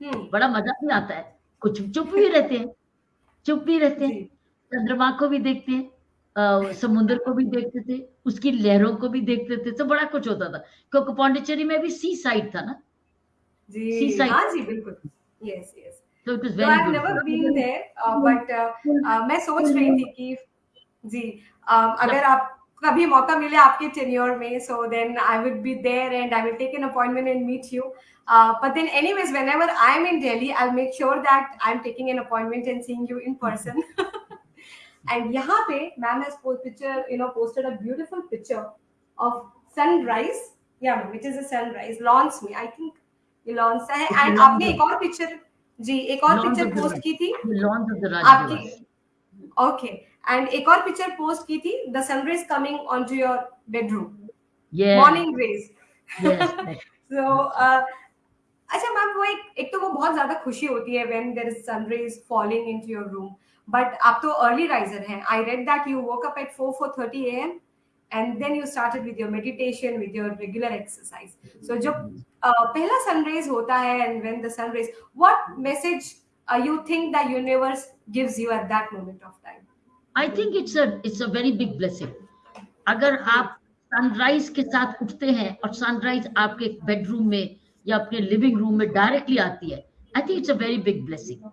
हम्म। बड़ा मज़ा भी आता है। कुछ चुप भी रहते हैं चुप भी रहते हैं। चंद्रमा को भी देखते हैं समुद्र को भी देखते थे उसकी लहरों को भी देखते थे तो बड़ा कुछ होता था। क्योंकि पौंडीचेरी में भी सी साइड था ना? जी। Seaside. हाँ जी बिल्कुल। यस यस तो it I've never been there, uh, but uh, uh, मैं सोच रही थी कि जी uh, अगर आप कभी मौका मिले आपके टेन्योर में so then I would be there and I will take an appointment and meet you but then anyways whenever I am in Delhi I will make sure that I am taking an appointment and seeing you in person and यहाँ पे ma'am has picture you know posted a beautiful picture of sunrise या which is a sunrise lawns me I think ये lawns है. And आपने एक और picture जी एक और पिक्चर पोस्ट की थी? लॉन्स ऑफ़ द राज आपकी ओके. एंड एक और पिक्चर पोस्ट की थी the sun rays coming on to your bedroom morning rays so अच्छा मैम वो एक, एक तो वो बहुत ज़्यादा खुशी होती है when there is sun rays falling into your room but आप तो अर्ली राइजर हैं. I read that you work up at four four thirty A M and then you started with your meditation with your regular exercise so जब पहला sun rays होता है and when the sun rays what message you think the universe gives you at that moment of time I think it's a it's a very big blessing अगर आप sunrise के साथ उठते हैं और सनराइज आपके बेडरूम में या अपने लिविंग रूम में डायरेक्टली आती है I think it's a very big blessing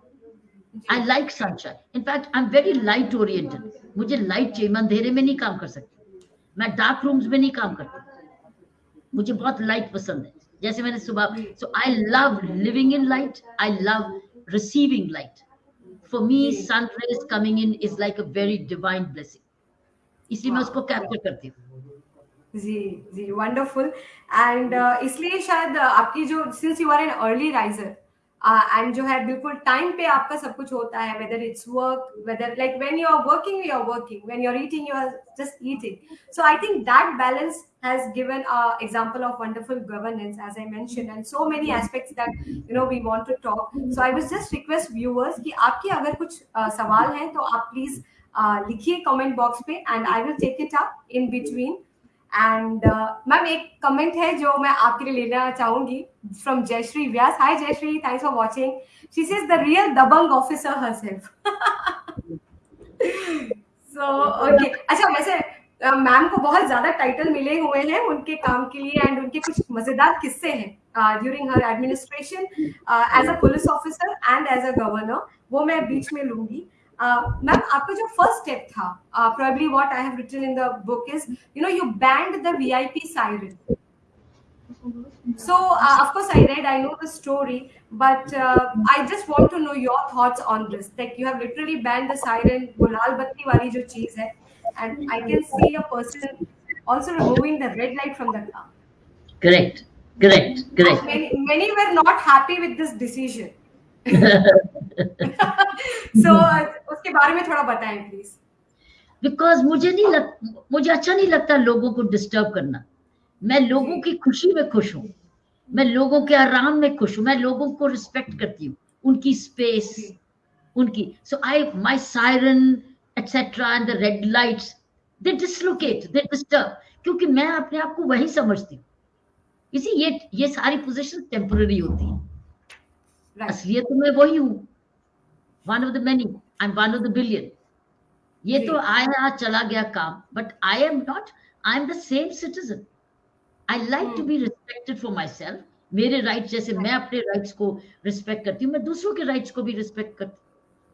I like sunshine in fact I am very light oriented मुझे लाइट चाहिए मैं अंधेरे में नहीं काम कर सकती। मैं डार्क रूम्स में नहीं काम करती। मुझे बहुत लाइट पसंद है। जैसे मैंने सुबह so I love living in light I love receiving light for me ji. sun rays coming in is like a very divine blessing इसलिए मैं उसको कैप्चर करती हूँ जी जी वंडरफुल एंड इसलिए शायद uh, आपकी जो since you are an early riser And जो है बिल्कुल टाइम पे आपका सब कुछ होता है whether it's work whether like when you are working you are working when you are eating you are just eating so I think that balance has given a example of wonderful governance as i mentioned and so many aspects that you know we want to talk. So i was just request कि आपके अगर कुछ uh, सवाल हैं तो आप please uh, लिखिए comment box पे and I will take it up in between and ma'am एक कमेंट है जो मैं आपके लिए लेना चाहूँगी from Jayashree Vyas hi Jayashree thanks for watching she says the real Dabangg officer herself so okay अच्छा वैसे मैम को बहुत ज़्यादा टाइटल मिले हुए हैं उनके काम के लिए एंड उनके कुछ मज़ेदार किस्से हैं during her administration as a police officer and as a governor वो मैं बीच में लूँगी. मैम आपका जो फर्स्ट स्टेप था probably what I have written in the book is you know you banned the VIP siren. So uh, of course I read, I know the story, but uh, I just want to know your thoughts on this. Like you have literally banned the siren, वो लाल बत्ती वाली जो चीज है, and I can see a person also removing the red light from the car. Correct, correct, correct. Many, many were not happy with this decision. so uh, उसके बारे में थोड़ा बताएँ प्लीज़ बिकॉज़ मुझे नहीं लग मुझे अच्छा नहीं लगता लोगों को डिस्टर्ब करना। मैं लोगों की खुशी में खुश हूँ। मैं लोगों के आराम में खुश हूँ। मैं लोगों को रिस्पेक्ट करती हूँ। उनकी स्पेस उनकी so I my siren etcetera and the red lights they dislocate they disturb क्योंकि मैं अपने आप को वही समझती हूँ। इसी ये ये सारी पोजिशन टेम्पररी होती है। असलियत तो मैं वही हूँ। One of the many I am one of the billion ये तो आया चला गया काम। But I am not I am the same citizen I like to be respected for my self मेरे राइट्स जैसे मैं अपने राइट्स को रिस्पेक्ट करती हूँ मैं दूसरों के राइट्स को भी रिस्पेक्ट करती हूँ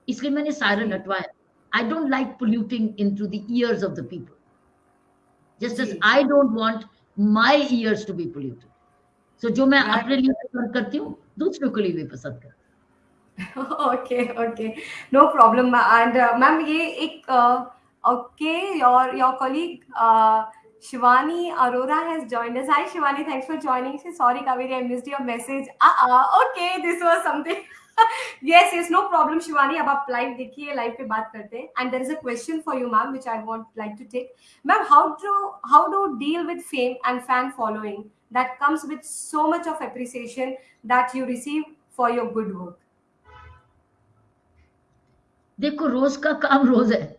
इसलिए मैंने siren हटवाया I don't like polluting into the ears of the people just as I don't want my ears to be polluted so जो मैं अपने लिए पसंद करती हूँ दूसरों के लिए भी पसंद करती okay okay no problem and ma'am ये एक okay your your colleague Shivani Arora has joined us hi Shivani thanks for joining see sorry Kaveri I missed your message ah okay this was something yes yes no problem Shivani अब आप live देखिए live पे बात करते हैं and there is a question for you ma'am which I want like to take ma'am how to how do deal with fame and fan following that comes with so much of appreciation that you receive for your good work? देखो रोज का काम रोज है।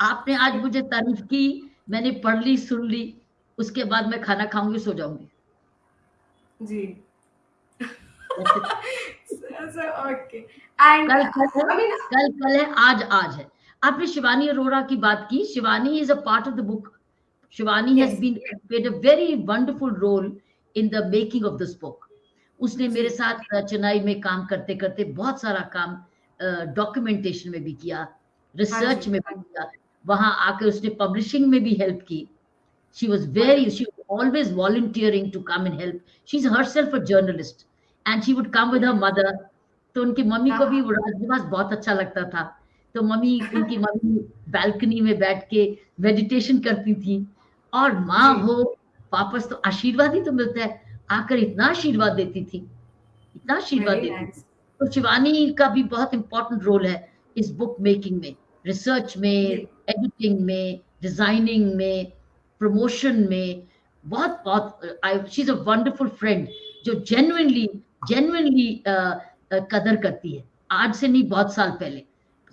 आपने आज मुझे तारीफ़ की मैंने पढ़ ली सुन ली उसके बाद मैं खाना खाऊँगी सो जाऊँगी। जी। ओके एंड कल कल है कल कल है आज आज है। आपने शिवानी अरोड़ा की बात की। Shivani is a part of the book Shivani has been played a very wonderful role in the making of this book उसने मेरे साथ चेन्नई में काम करते करते बहुत सारा काम डॉक्यूमेंटेशन में भी किया रिसर्च में भी किया वहाँ आकर उसने पब्लिशिंग में भी हेल्प की she was very she always volunteering to come and help she is her self a journalist and she would come with her mother तो उनकी मम्मी को भी राजनिवास हाँ। बहुत अच्छा लगता था। तो मम्मी उनकी मम्मी बैल्कनी में बैठ के मेडिटेशन करती थी। और माँ हो वापस तो आशीर्वाद ही तो मिलता है। आकर इतना आशीर्वाद देती थी इतना आशीर्वाद देती थी। तो शिवानी का भी बहुत इंपॉर्टेंट रोल है इस बुक मेकिंग में रिसर्च में एडिटिंग में डिज़ाइनिंग में प्रमोशन में। बहुत बहुत I she is a wonderful friend जो जेन्युइनली जेन्युइनली कदर करती है। आज से नहीं बहुत साल पहले।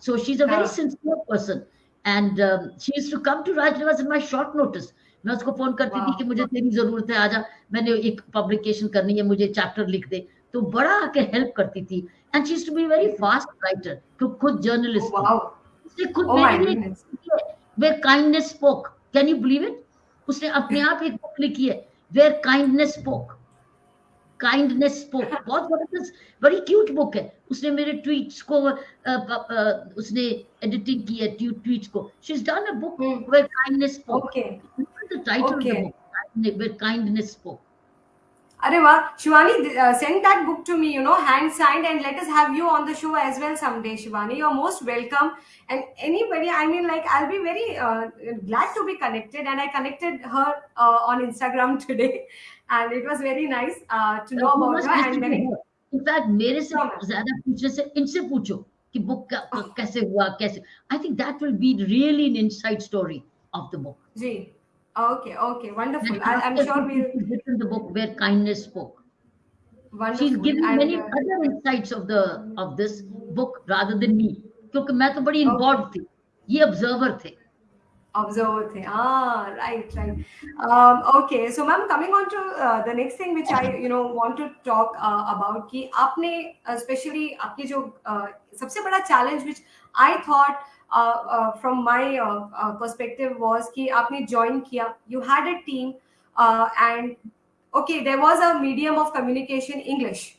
So she is a very sincere person and she is to come to Raj Niwas in my short notice मैं उसको फ़ोन करती थी कि मुझे तेरी ज़रूरत है आजा मैंने एक पब्लिकेशन करनी है मुझे चैप्टर लिख दे। तो बड़ा आके हेल्प करती थी। And she to be very fast writer तो खुद जर्नलिस्ट उसने खुद oh where kindness spoke can you believe it उसने अपने आप एक बुक लिखी है where kindness spoke kindness spoke बहुत ज़बरदस्त बड़ी क्यूट बुक है उसने मेरे ट्वीट्स को uh, uh, उसने एडिटिंग की है ट्वीट्स को she is done a book where kindness spoke the title of the book where kindness Are wow, Shivani, uh, send that book to me, you know, hand signed, and let us have you on the show as well someday, Shivani. You're most welcome. And anybody, I mean, like, I'll be very uh, glad to be connected. And I connected her uh, on Instagram today, and it was very nice uh, to know about her. And many... in fact मेरे से ज्यादा पूछने से इनसे पूछो कि book कैसे हुआ कैसे I think that will be really an inside story of the book ji Okay, okay, wonderful. I, am sure we'll written the book where kindness spoke. Wonderful. She's given and, many uh, other insights of the of this book rather than me. क्योंकि मैं तो बड़ी involved थी ये observer थे observe thing. Ah right right. Um, okay so ma'am coming on to uh, the next thing which i you know want to talk uh, about ki aapne especially aapki jo uh, sabse bada challenge which i thought uh, uh, from my uh, uh, perspective was ki aapne join kiya you had a team uh, and okay there was a medium of communication english.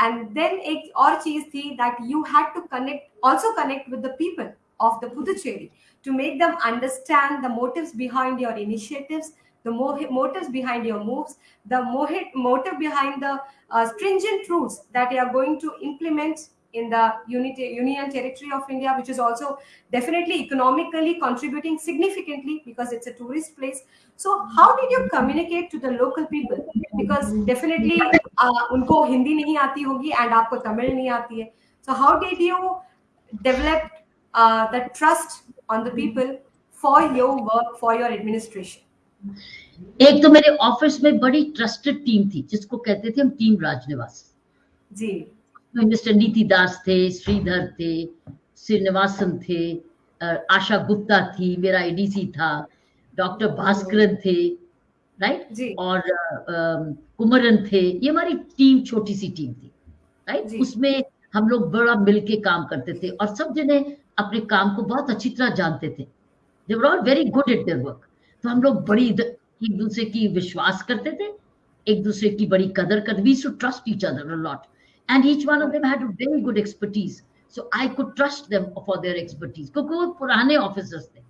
And then a or cheese thi that you had to connect also connect with the people of the puducherry to make them understand the motives behind your initiatives the motives behind your moves, the motive behind the uh, stringent rules that you are going to implement in the unity, union territory of India, which is also definitely economically contributing significantly because it's a tourist place. So how did you communicate to the local people? Because definitely unko Hindi nahi aati hogi and aapko Tamil nahi aati hai. So how did you develop uh, the trust on the people for your work, for your administration? एक तो मेरे office में बड़ी trusted team थी जिसको कहते थे हम टीम राजनिवास। जी। मिस्टर नीति दास थे श्रीधर थे श्रीनिवासन थे आशा गुप्ता थी मेरा एडीसी था डॉक्टर भास्करन थे राइट और कुमरन थे ये हमारी टीम छोटी सी टीम थी राइट उसमें हम लोग बड़ा मिलके काम करते थे और सब जने अपने काम को बहुत अच्छी तरह जानते थे। They were all very good at their work तो हम लोग बड़ी एक दूसरे की विश्वास करते थे एक दूसरे की बड़ी कदर करते we should trust each other a lot and each one of them had a very good expertise so I could trust them for their expertise क्योंकि वो पुराने ऑफिसर्स थे।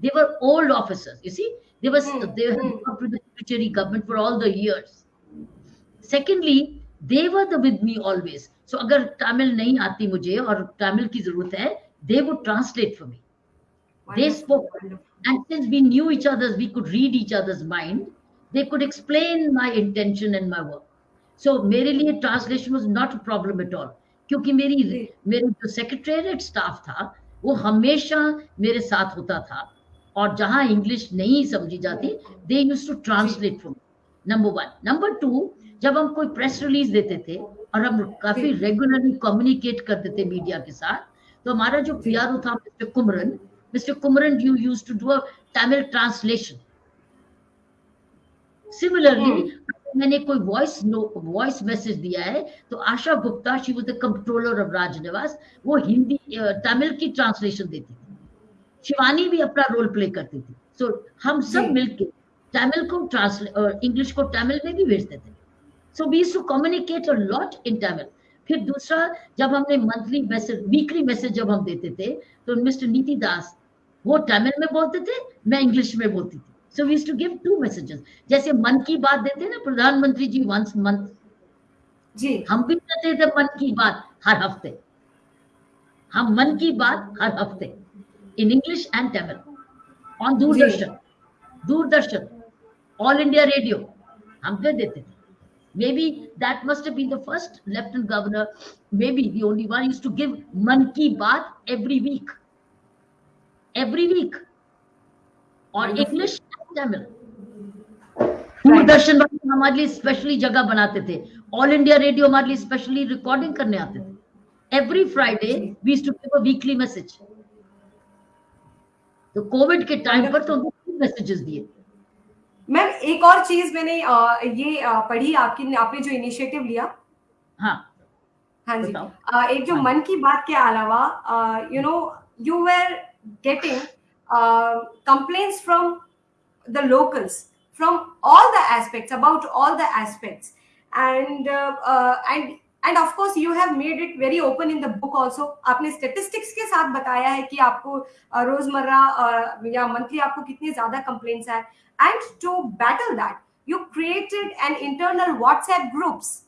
They were old officers you see they were they have work with the judiciary government for all the years secondly they were the with me always so अगर तमिल नहीं आती मुझे और तमिल की ज़रूरत है they would translate for me. Wonderful. They spoke, and since we knew each other's, we could read each other's mind. They could explain my intention and my work. so, मेरे लिए translation was not a problem at all क्योंकि मेरी मेरे जो secretariat staff था वो हमेशा मेरे साथ होता था और जहाँ इंग्लिश नहीं समझी जाती they use to translate for number one number two जब हम कोई प्रेस रिलीज़ देते थे और हम काफ़ी रेगुलरली कम्युनिकेट करते थे मीडिया के साथ तो हमारा जो पी था Mr Kumaran Mr Kumaran you use to do a Tamil translation similarly मैंने कोई वॉइस वॉइस मैसेज दिया है तो Asha Gupta she was the controller of Raj Nivas वो हिंदी तमिल की ट्रांसलेशन देती थी। शिवानी भी अपना रोल प्ले करती थी। सो so, हम सब मिलके तमिल को ट्रांसलेट इंग्लिश को तमिल में भी भेजते थे। So we to communicate a lot in Tamil फिर दूसरा जब हमने मंथली मैसेज वीकली मैसेज जब हम देते थे तो मिस्टर नीति दास वो तमिल में बोलते थे मैं इंग्लिश में बोलती थी। So we to give two messages जैसे मन की बात देते हैं ना प्रधानमंत्री जी वंस मंथ जी। हम भी करते थे मन की बात हर हफ़्ते। हम मन की बात हर हफ़्ते। In English and Tamil on Doordarshan. Doordarshan. All India Radio हम कर देते थे। Maybe that must have been the first lieutenant governor maybe the only one used to give man ki baat every week every week और English Tamil Doordarshan वाले हमारे लिए specially जगह बनाते थे ऑल इंडिया रेडियो हमारे लिए स्पेशली रिकॉर्डिंग करने आते थे every Friday we to give a weekly message तो कोविड के टाइम पर तो मैसेजेस दिए मैम एक और चीज़ मैंने ये पढ़ी आपकी आपने जो इनिशिएटिव लिया। हाँ। हाँ जी। एक जो हाँ। मन की बात के अलावा you know you were getting complaints from the locals from all the aspects about all the aspects. And uh, uh, and and of course you have made it very open in the book also आपने statistics के साथ बताया है कि आपको रोजमर्रा या monthly आपको कितने ज्यादा complaints है and to battle that you created an internal WhatsApp groups,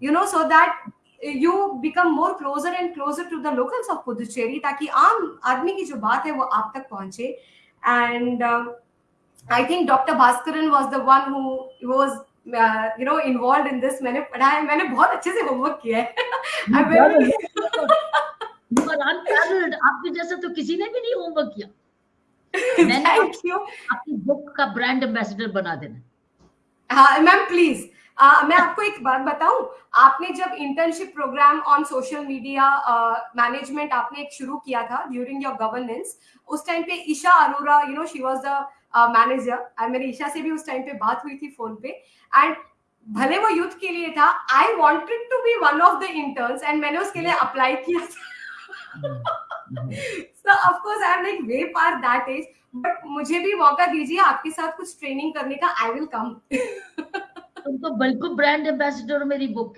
you know, so that you become more closer and closer to the locals of Puducherry ताकि आम आदमी की जो बात है वो आप तक पहुंचे and uh, I think Dr. Bhaskaran was the one who was uh, you know involved in this मैंने पढ़ा है मैंने बहुत अच्छे से होमवर्क किया है. आपके जैसा तो किसी ने भी नहीं होमवर्क किया। मैंने थैंक यू बुक का ब्रांड एम्बेसडर बना देना। हाँ मैम प्लीज़ मैं आपको एक बात बताऊँ। आपने जब internship program on social media management आपने एक शुरू किया था ड्यूरिंग योर गवर्नेंस उस टाइम पे Isha Arora you know she was the manager मेरी ईशा से भी उस टाइम पे बात हुई थी फ़ोन पे। एंड भले वो यूथ के लिए था I wanted to be one of the interns and मैंने उसके लिए अप्लाई किया so of course I am like way par that age but मुझे भी मौका दीजिए आपके साथ कुछ ट्रेनिंग करने का आई विल कम तुम तो बिल्कुल ब्रांड एम्बेसडर मेरी book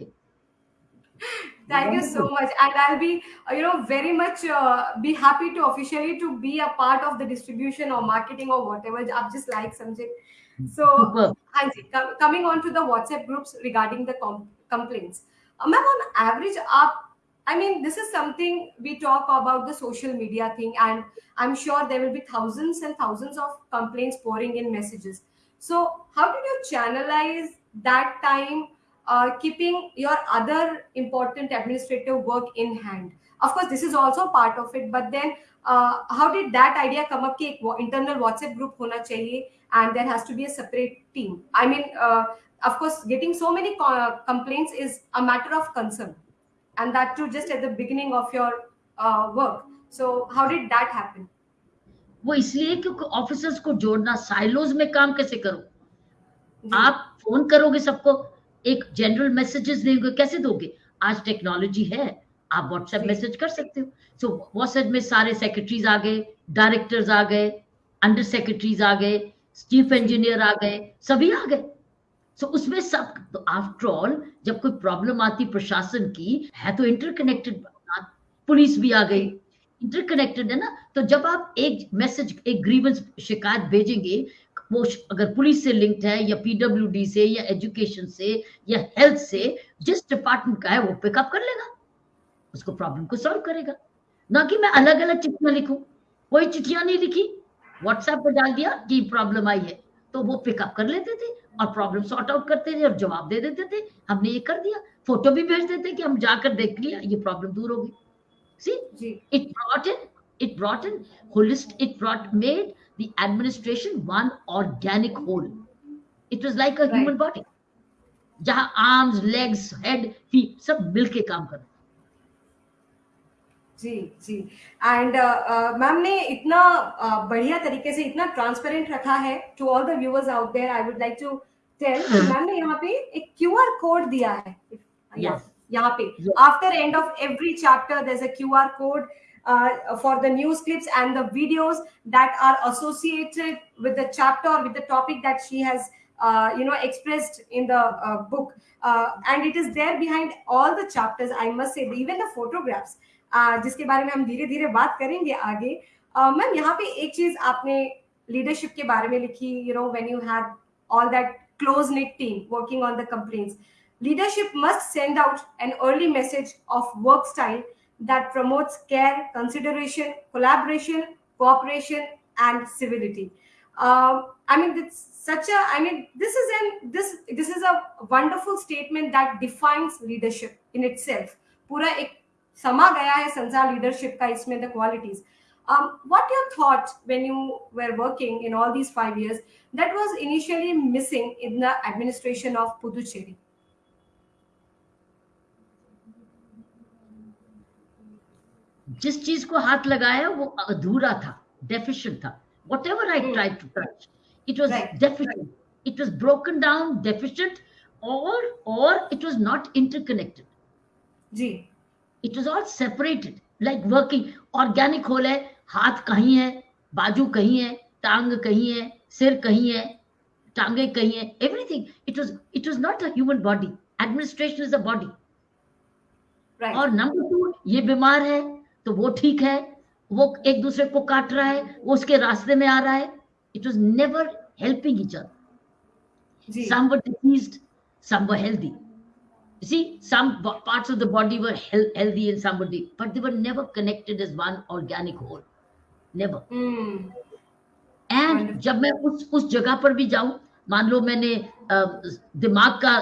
Thank you so much. And I'll be, uh, you know, very much uh, be happy to officially to be a part of the distribution or marketing or whatever. I just like something. So, Super. Com coming on to the WhatsApp groups regarding the com complaints. Uh, Ma'am, on average, up. I mean, this is something we talk about the social media thing, and I'm sure there will be thousands and thousands of complaints pouring in messages. So, how did you channelize that time uh, keeping your other important administrative work in hand. Of course, this is also part of it, but then uh, how did that idea come up? कि एक वो internal WhatsApp group होना चाहिए and there has to be a separate team. I mean, uh, of course, getting so many co- complaints is a matter of concern, and that too just at the beginning of your uh, work. So, how did that happen? वो इसलिए क्योंकि officers को जोड़ना silos में काम कैसे करो जी, आप फोन करोगे सबको एक जनरल मैसेजेस देंगे कैसे दोगे? आज टेक्नोलॉजी है आप व्हाट्सएप मैसेज कर सकते हो। सो व्हाट्सएप में सारे सेक्रेटरीज आ गए डायरेक्टर्स आ गए अंडर सेक्रेटरीज आ गए चीफ इंजीनियर आ गए सभी आ गए। सो so, उसमें सब तो आफ्टर ऑल जब कोई प्रॉब्लम आती प्रशासन की है तो इंटरकनेक्टेड पुलिस भी आ गई। इंटरकनेक्टेड है ना? तो जब आप एक मैसेज एक ग्रीवेंस शिकायत भेजेंगे वो अगर पुलिस से लिंक्ड है या पीडब्ल्यूडी से या एजुकेशन से या हेल्थ से जिस डिपार्टमेंट का है वो पिकअप कर लेगा। उसको प्रॉब्लम को सॉल्व करेगा। ना कि मैं अलग अलग चिट्ठियाँ लिखूं। कोई चिट्ठियाँ नहीं लिखी। व्हाट्सएप पर डाल दिया कि प्रॉब्लम आई है। तो वो पिकअप कर लेते थे और प्रॉब्लम सॉर्ट आउट करते थे और जवाब दे देते थे। हमने ये कर दिया। फ़ोटो भी भेज देते कि हम जाकर देख लिया ये प्रॉब्लम दूर हो गई। सी it brought in it brought in holist it brought made the administration one organic whole. It was like a Right. human body. जहाँ arms legs head feet सब मिलके काम कर जी जी। एंड मैम ने इतना uh, बढ़िया तरीके से इतना ट्रांसपेरेंट रखा है to all the viewers out there I would like to tell ma'am ने यहाँ पे एक क्यूआर कोड दिया है। Yes. यहाँ पे। After end of every chapter there is a QR code for the news clips and the videos that are associated with the chapter or with the topic that she has uh, you know expressed in the uh, book uh, and it is there behind all the chapters i must say even the photographs uh, जिसके बारे में हम धीरे धीरे बात करेंगे आगे ma'am यहाँ पे एक चीज आपने लीडरशिप के बारे में लिखी you know when you have all that close knit team working on the complaints leadership must send out an early message of work style that promotes care consideration collaboration cooperation and civility um, i mean it's such a i mean this is an this this is a wonderful statement that defines leadership in itself पूरा एक समा गया है संसार leadership का इसमें the qualities um, what your thought when you were working in all these five years that was initially missing in the administration of Puducherry? जिस चीज़ को हाथ लगाया वो अधूरा था डेफिशिएंट था। Whatever I. Try to touch it was deficient it was broken down deficient और और it was not interconnected ji. It was all separated like working organic whole है हाथ कहीं है बाजू कहीं है टांग कहीं है सिर कहीं है टांगे कहीं है everything it was it was not a human body administration is a body और नंबर टू ये बीमार है तो वो ठीक है वो एक दूसरे को काट रहा है वो उसके रास्ते में आ रहा है it was never helping each other ji Some were diseased, some were healthy. You see, some parts of the body were healthy and some were de- but they were never connected as one organic whole. Never. Hmm and Wonderful. जब मैं उस उस जगह पर भी जाऊँ मान लो मैंने दिमाग का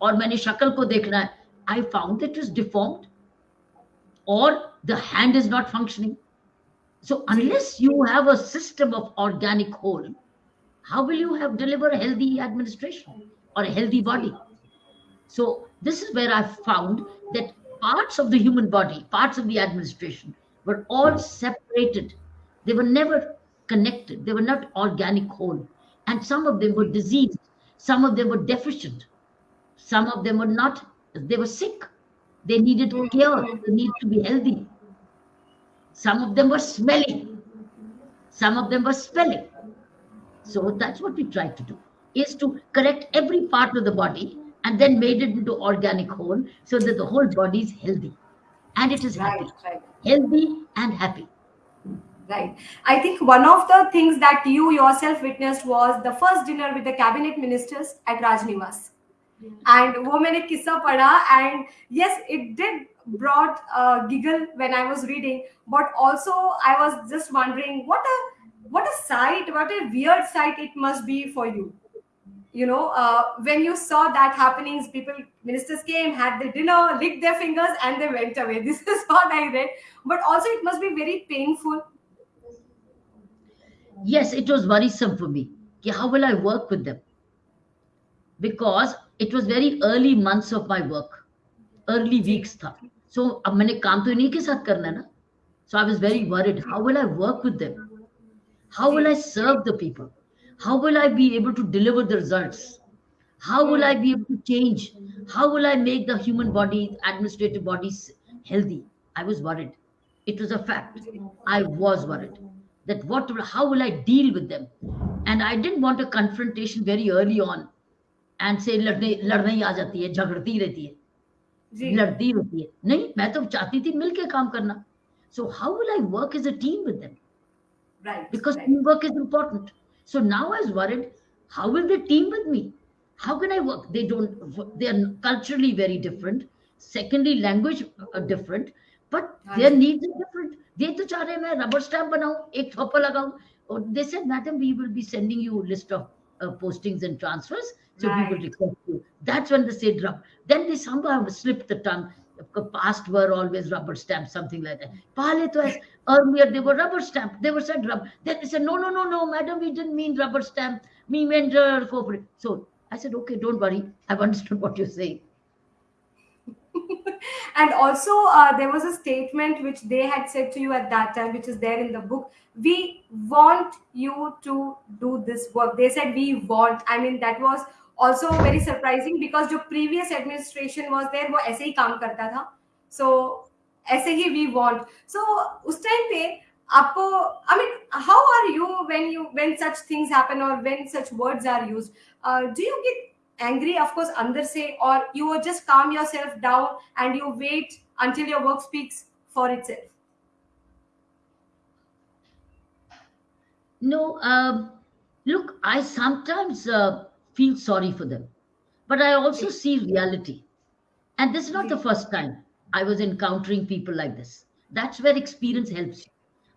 और मैंने शक्ल को देखना है I found it is deformed और the hand is not functioning. So unless you have a system of organic whole, how will you have deliver a healthy administration or a healthy body? So this is where I found that parts of the human body, parts of the administration were all separated. They were never connected. They were not organic whole. And some of them were diseased. Some of them were deficient. Some of them were not, they were sick. They needed care. They need to be healthy. Some of them were smelling. Some of them were smelling So that's what we tried to do, is to correct every part of the body and then made it into organic whole so that the whole body is healthy. And it is happy. Right. Healthy and happy right i think one of the things that you yourself witnessed was the first dinner with the cabinet ministers at rajnivas and wo maine kissa pada and yes it did brought giggle when I was reading, but also I was just wondering what a what a sight, what a weird sight it must be for you. You know, uh, when you saw that happenings, people ministers came, had the dinner, licked their fingers, and they went away. This is what I read. But also, it must be very painful Yes, it was worrisome for me. How will I work with them? Because it was very early months of my work, early weeks था. So अब मैंने काम तो इन्हीं के साथ करना है ना. So I was very worried. How will I work with them? How will I serve the people? How will I be able to deliver the results? How will I be able to change? How will I make the human body, administrative bodies healthy? I was worried. It was a fact. I was worried that what, how will I deal with them? And I didn't want a confrontation very early on and say लड़ने लड़ने ही आ जाती है झगड़ती रहती है जी लड़ती होती है। नहीं मैं तो चाहती थी मिलके काम करना। So how will I work is a team with them right because team work is important so now I is worried how will the team with me how can I work they don't they are culturally very different secondly language different but their needs are different they तो चाह रहे मैं rubber stamp बनाऊँ एक थप्पड़ लगाऊँ. और they said madam we will be sending you list of uh, postings and transfers. So right. request you. That's when they say drop. Then they somehow slipped the tongue. Past were always rubber stamps, something like that. Palit was earlier they were rubber stamp. They were said rub. Then they said no, no, no, no, madam, we didn't mean rubber stamp. Me meant uh, corporate. So I said okay, don't worry. I've understood what you're saying and also uh, there was a statement which they had said to you at that time which is there in the book we want you to do this work they said we want i mean that was also very surprising because the previous administration was there वो ऐसे ही काम करता था so ऐसे ही we want so उस time पे आपको I mean how are you when you when such things happen or when such words are used uh, do you get angry of course under say or you just calm yourself down and you wait until your work speaks for itself. No uh, look i sometimes uh, feel sorry for them but i also see reality. And this is not the first time i was encountering people like this. That's where experience helps you.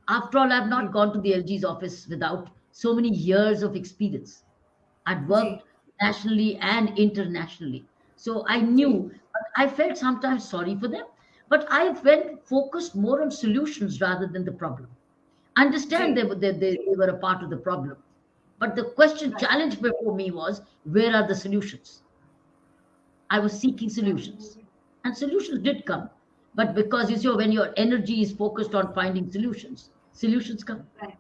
After all i've not gone to the lg's office without so many years of experience. I've worked nationally and internationally. So I knew, but I felt sometimes sorry for them, but I went focused more on solutions rather than the problem. Understand they were they, they, they were a part of the problem. But the question challenge before me was where are the solutions? I was seeking solutions. And solutions did come. But because you see when your energy is focused on finding solutions solutions come. Right.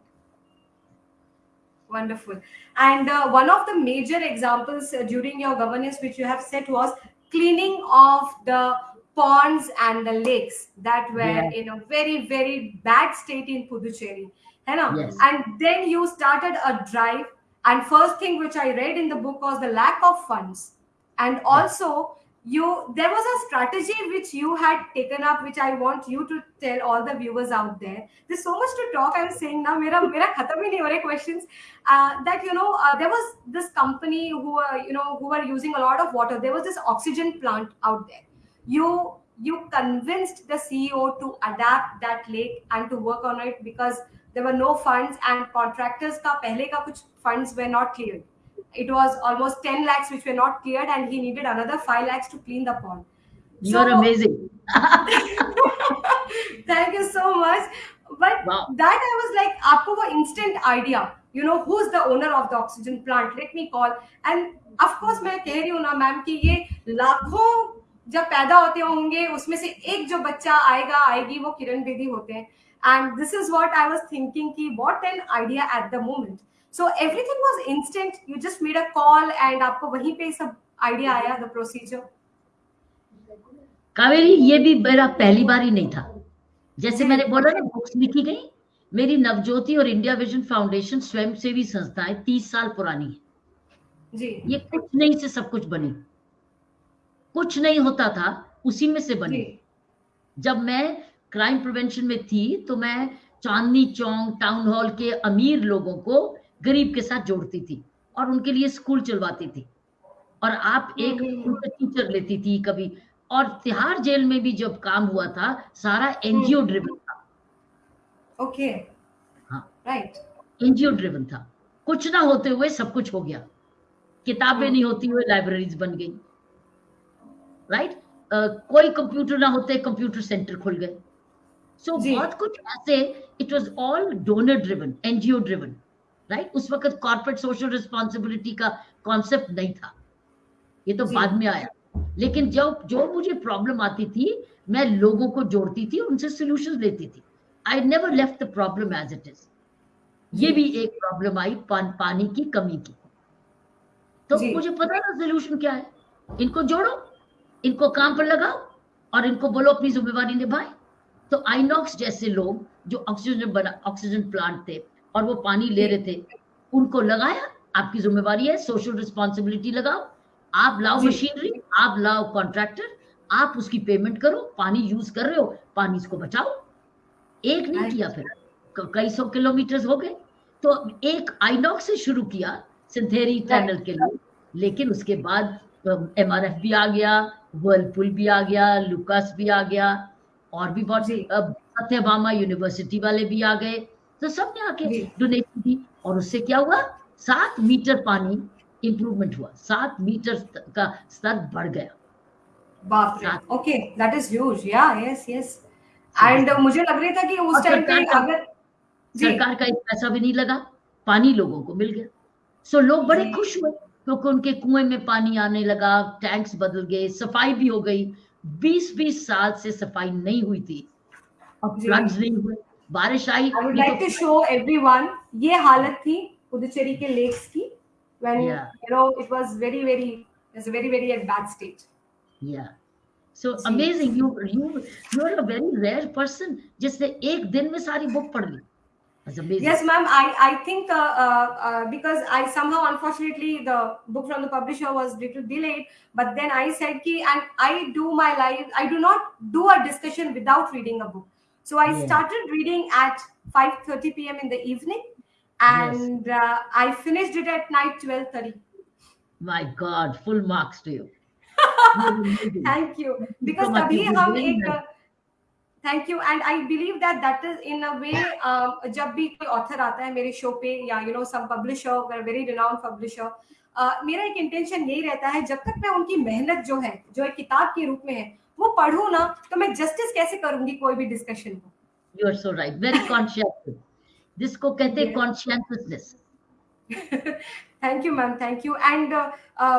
Wonderful. And uh, one of the major examples uh, during your governance, which you have set, was cleaning of the ponds and the lakes that were Yeah. in a very, very bad state in Puducherry. Yes. And then you started a drive. And first thing which I read in the book was the lack of funds. And also you there was a strategy which you had taken up which i want you to tell all the viewers out there. There's so much to talk i'm saying now mera mera khatam hi nahi questions. Uh, that you know uh, there was this company who were you know who were using a lot of water. There was this oxygen plant out there. You you convinced the ceo to adapt that lake and to work on it because there were no funds and contractors ka pehle ka kuch funds were not cleared it was almost 10 lakhs which were not cleared and he needed another 5 lakhs to clean the pond you're so, amazing thank you so much but wow. that i was like aapko wo instant idea you know who's the owner of the oxygen plant let me call and of course मैं कह रही हूँ ना ma'am कि ये लाखों जब पैदा होते होंगे उसमें से एक जो बच्चा आएगा आएगी वो किरण बेदी होते हैं and this is what I was thinking कि what an idea at the moment so everything was instant. You just made a call and आपको वहीं पे सब आइडिया आया द प्रोसीजर कावेरी ये भी मेरा पहली बार ही नहीं था। जैसे मैंने बोला ना बुक्स लिखी गई। मेरी नवज्योति और इंडिया विजन फाउंडेशन स्वयं सेवी संस्थाएँ तीस साल पुरानी है। जी। ये कुछ नहीं से सब कुछ बनी। कुछ नहीं होता था उसी में से बनी। जब मैं क्राइम प्रिवेंशन में थी तो मैं चांदनी चौक टाउन हॉल के अमीर लोगों को गरीब के साथ जोड़ती थी और उनके लिए स्कूल चलवाती थी। और आप एक टीचर लेती थी कभी। और तिहाड़ जेल में भी जब काम हुआ था सारा एनजीओ ड्रिवन था। ओके। हाँ। राइट एनजीओ ड्रिवन था। कुछ ना होते हुए सब कुछ हो गया। किताबें हाँ। नहीं होती हुए लाइब्रेरीज बन गई। Right right? uh, कोई कंप्यूटर ना होते कंप्यूटर सेंटर खुल गए। सो so, बहुत कुछ ऐसे it was all donor driven NGO driven right उस वक्त कॉर्पोरेट सोशल रिस्पॉन्सिबिलिटी का कॉन्सेप्ट नहीं था। ये तो बाद में आया। लेकिन जब जो मुझे प्रॉब्लम आती थी मैं लोगों को जोड़ती थी उनसे सोल्यूशन लेती थी। I never left the problem as it is ये भी एक प्रॉब्लम आई पान, पानी की कमी की। तो मुझे पता था सोल्यूशन क्या है? इनको जोड़ो इनको काम पर लगाओ और इनको बोलो अपनी जिम्मेवारी निभाए। तो आईनॉक्स जैसे लोग जो ऑक्सीजन बना ऑक्सीजन प्लांट थे और वो पानी ले रहे थे। उनको लगाया आपकी जिम्मेवारी है सोशल रिस्पॉन्सिबिलिटी लगाओ। आप लाओ मशीनरी आप लाओ कॉन्ट्रैक्टर आप उसकी पेमेंट करो पानी यूज़ कर रहे हो पानी इसको बचाओ। एक नहीं किया फिर कई सौ किलोमीटर हो गए। तो एक आईनॉक्स से शुरू किया सिंथेरी टनल के लिए। लेकिन उसके बाद एम आर एफ़ भी आ गया वर्लपुल भी आ गया लुकास भी आ गया और भी बहुत से सत्यभामा यूनिवर्सिटी वाले भी आ गए। तो सबने आके डोनेशन दी और उससे क्या हुआ? सात मीटर पानी इंप्रूवमेंट हुआ। सात मीटर का स्तर बढ़ गया। बाप रे। ओके दैट इज़ ह्यूज या यस यस एंड मुझे लग रहा था कि उस टाइम पे अगर सरकार का एक पैसा भी नहीं लगा। पानी लोगों को मिल गया। सो so, लोग बड़े खुश हुए क्योंकि उनके कुएँ में पानी आने लगा टैंक्स बदल गए सफ़ाई भी हो गई। 20-20 साल से सफ़ाई नहीं हुई थी। अब फ्लड्स नहीं हुए। बारिश आई I would like to show everyone ये हालत थी पुदुचेरी के लेक्स की when yeah. you know it was very very it was very very at bad state yeah so See. amazing you you you are a very rare person जिसने एक दिन में सारी बुक पढ़ ली That's amazing. Yes, ma'am. I I think uh, uh, uh, because I somehow unfortunately the book from the publisher was little delayed, but then I said ki and I do my life. I do not do a discussion without reading a book. So I yeah. started reading at 5:30 p.m. in the evening, and yes. uh, I finished it at night 12:30. My God, full marks to you. Thank you. Because तभी हम एक thank you and I believe that that is in a way जब भी कोई author आता है मेरे show पे या you know some publisher very renowned publisher मेरा एक इंटेंशन यही रहता है जब तक मैं उनकी मेहनत जो है जो एक किताब के रूप में है वो पढ़ू ना तो मैं जस्टिस कैसे करूँगी कोई भी डिस्कशन को? You are so right very conscious जिसको कहते हैं consciousness thank you ma'am thank you and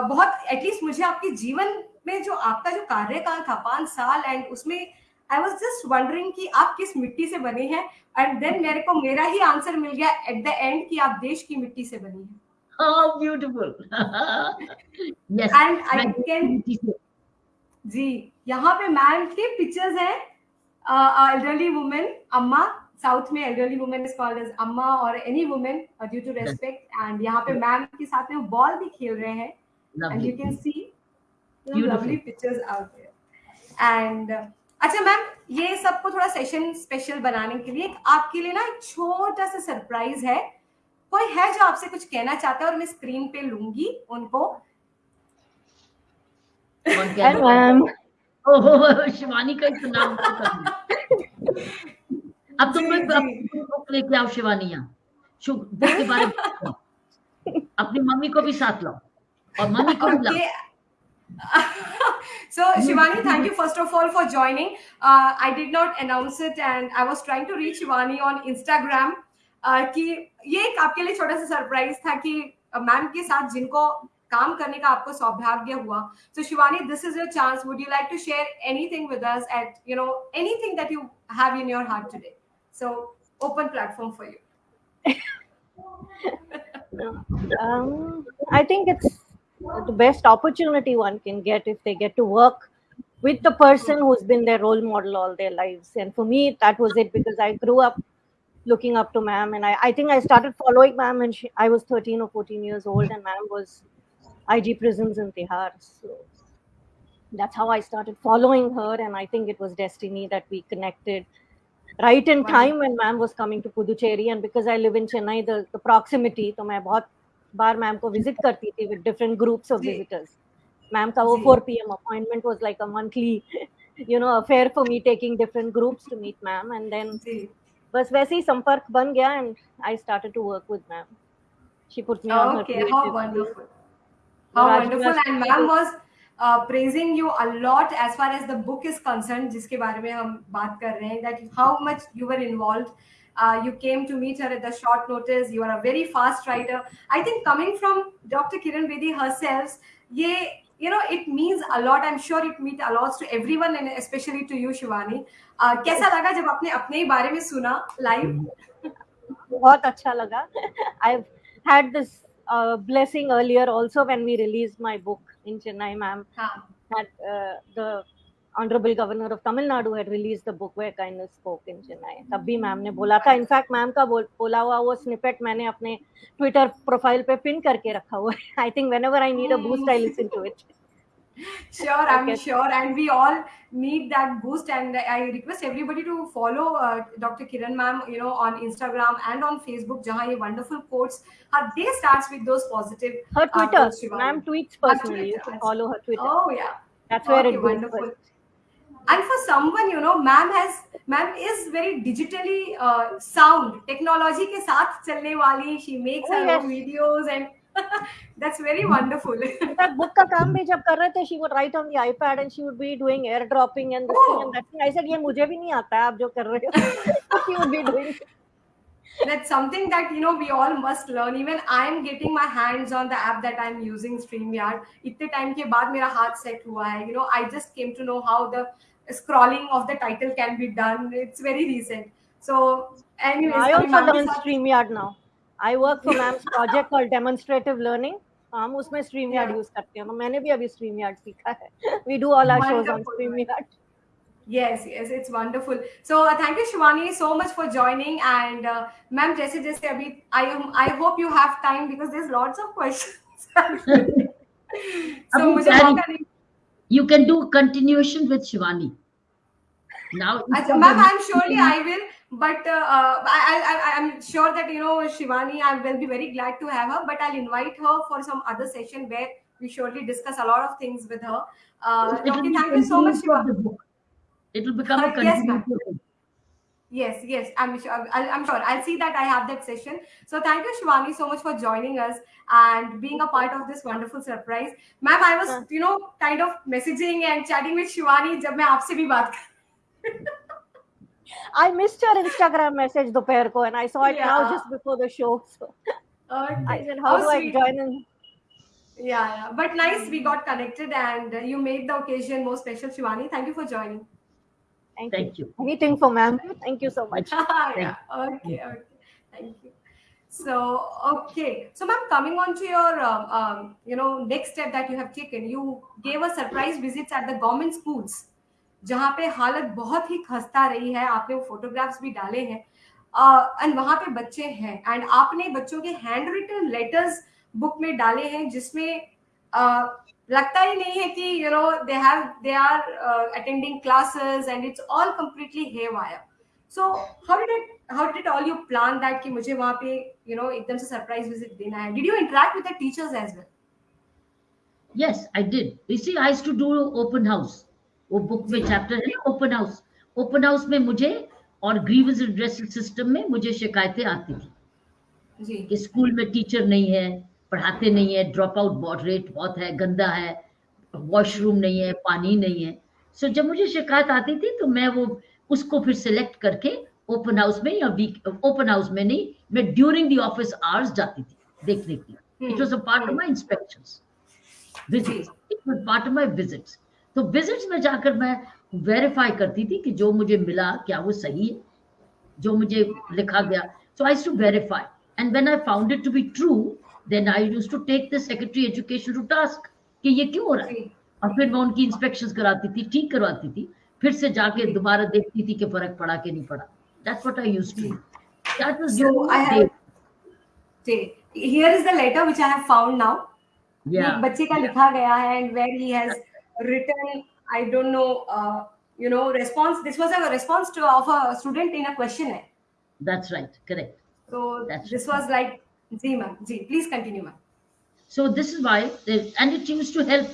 बहुत एटलीस्ट मुझे आपके जीवन में जो आपका जो कार्यकाल था पाँच साल एंड उसमें आई वाज जस्ट वंडरिंग कि आप किस मिट्टी से बने हैं? एंड देन मेरे को मेरा ही आंसर मिल गया एट द एंड कि आप देश की मिट्टी से बनी हैं। How beautiful. yes. And I can जी यहाँ पे मैम के पिक्चर्स हैं एल्डरली वुमेन अम्मा साउथ में elderly women is called as amma और any women due to respect and यहाँ पे मैम के साथ में बॉल भी खेल रहे हैं. And you can see out there. And uh, अच्छा मैम ये सबको थोड़ा सेशन स्पेशल बनाने के लिए आपके लिए ना एक छोटा सा सरप्राइज़ है। कोई है जो आपसे कुछ कहना चाहता है और मैं स्क्रीन पे लूँगी उनको? मैम शिवानी का ही नाम अब तुम बुक लेके आओ शिवानी यहाँ बुक के बारे में अपनी मम्मी को भी साथ लाओ और मम्मी को भी लाओ so Shivani, thank you first of all for joining. Uh, I did not announce it, and I was trying to reach Shivani on Instagram. Uh, कि ये एक आपके लिए छोटा सा सरप्राइज़ था कि मैम uh, के साथ जिनको काम करने का आपको सौभाग्य हुआ so Shivani this is your chance would you like to share anything with us at you know anything that you have in your heart today so open platform for you um, I think it's the best opportunity one can get if they get to work with the person who's been their role model all their lives. And for me, that was it because I grew up looking up to ma'am. And I, I think I started following ma'am when she, I was 13 or 14 years old, and ma'am was IG Prisons in Tihar. So that's how I started following her. And I think it was destiny that we connected right in time when ma'am was coming to Puducherry. And because I live in Chennai, the, the proximity, so मैं बहुत बार ma'am को visit करती थी with different groups of visitors ma'am का वो four P M appointment was like a monthly you know affair for me taking different groups to meet ma'am and then बस वैसे ही संपर्क बन गया and I started to work with ma'am she put me on okay, her how wonderful How wonderful and ma'am was uh, praising you a lot as far as the book is concerned जिसके बारे में हम बात कर रहे हैं that how much you were involved Uh, you came to meet her at the short notice. You are a very fast writer. I think coming from Dr. Kiran Bedi herself, yeah, you know, it means a lot. I'm sure it means a lot to everyone and especially to you, Shivani. Uh, कैसा लगा जब आपने अपने ही बारे में सुना live? बहुत अच्छा लगा. I've had this uh, blessing earlier also when we released my book in Chennai, ma'am. Haan. Had uh, the honourable governor of Tamil Nadu had release the book where kindness spoke in Chennai तब भी ma'am ने बोला था in fact ma'am का बोला हुआ वो snippet मैंने अपने ट्विटर प्रोफाइल पे पिन करके रखा हुआ है I think whenever I need a boost I listen to it sure i'm okay. sure and we all need that boost and i request everybody to follow uh, dr kiran ma'am you know on instagram and on facebook jahan ye wonderful quotes her day starts with those positive her twitter. uh, ma'am tweets personally. You should follow her twitter. Oh yeah. That's where okay, it goes wonderful. first and for someone you know ma'am has ma'am is very digitally uh, sound. Technology ke saath chalne wali she makes oh, her yes. own videos and that's very wonderful that book ka kaam bhi jab kar rahe the she would write on the ipad and she would be doing airdropping and this oh. thing and that thing i said ye mujhe bhi nahi aata hai aap jo kar rahe ho she would be doing that's something that you know we all must learn even i am getting my hands on the app that i'm using streamyard itne time ke baad mera haath set hua hai you know i just came to know how the scrolling of the title can be done it's very recent so anyways i also learn streamyard now i work for ma'am's project called demonstrative learning हम उसमें stream yard use करते हैं तो मैंने भी अभी stream yard सीखा है we do all our shows on StreamYard Yes, yes, it's wonderful. So uh, thank you, Shivani, so much for joining. And uh, ma'am, jaise jaise abhi, I am. I hope you have time because there's lots of questions. so Abhi, you can do continuation with Shivani. Now, ma'am, I'm surely I will. but uh, I, I, I'm sure that, you know, Shivani, I will be very glad to have her, but I'll invite her for some other session where we surely discuss a lot of things with her. Uh, okay, thank you so much, Shivani. It will become a. Yes, yes yes i'm sure i'm sure i'll see that i have that session so thank you shivani so much for joining us and being a part of this wonderful surprise ma'am i was you know kind of messaging and chatting with shivani jab main aapse bhi baat I missed your Instagram message Dupair ko and I saw it yeah. now just before the show. So oh, I said, how oh, do sweet. I join in? Yeah, yeah, but nice we got connected and you made the occasion more special, Shivani. Thank you for joining. Thank, Thank you. you. Anything for ma'am. Thank you so much. yeah. Okay, okay. Thank you. So, okay. So, ma'am, coming on to your, um, um, you know, next step that you have taken, you gave us surprise visits at the government schools. जहाँ पे हालत बहुत ही खस्ता रही है आपने वो photographs भी डाले हैं। एंड uh, वहाँ पे बच्चे हैं। एंड आपने बच्चों के हैंड रिटन लेटर्स बुक में डाले हैं जिसमें लगता ही नहीं है कि you know they have they are attending classes and it's all completely haywire so how did it how did all you plan that कि मुझे वहाँ पे यू नो एकदम से सरप्राइज़ विज़िट देना है? Did you interact with the teachers as well Yes, I did. You see, I used to do open house. वो book में चैप्टर है ओपन हाउस ओपन हाउस में मुझे और ग्रीवेंस रिड्रेसल सिस्टम में मुझे शिकायतें आती थी कि स्कूल में टीचर नहीं है पढ़ाते नहीं है ड्रॉप आउट रेट बहुत है गंदा है वॉशरूम नहीं है पानी नहीं है। सो so, जब मुझे शिकायत आती थी तो मैं वो उसको फिर सिलेक्ट करके ओपन हाउस में या वीक ओपन हाउस में नहीं मैं ड्यूरिंग द ऑफ़िस आवर्स जाती थी देखने के लिए। It was a part of it was part of my visits तो विजिट्स में जाकर मैं वेरीफाई करती थी कि जो मुझे मिला क्या वो सही है? जो मुझे लिखा गया। So I to verify and when I found it to be true then I used to take the secretary education to task कि ये क्यों हो रहा है? और फिर मैं उनकी इंस्पेक्शंस कराती थी ठीक करवाती थी। फिर से जाके दोबारा देखती थी कि फ़र्क पड़ा कि नहीं पड़ा। That's what I used to that was have here is the letter which I have found now. yeah. बच्चे का लिखा गया है and where he has written I don't know uh, you know response this was a response to of a student in a questionnaire. that's right correct So That's this right. was like जी ma'am जी please continue ma'am so this is why they, and it used to help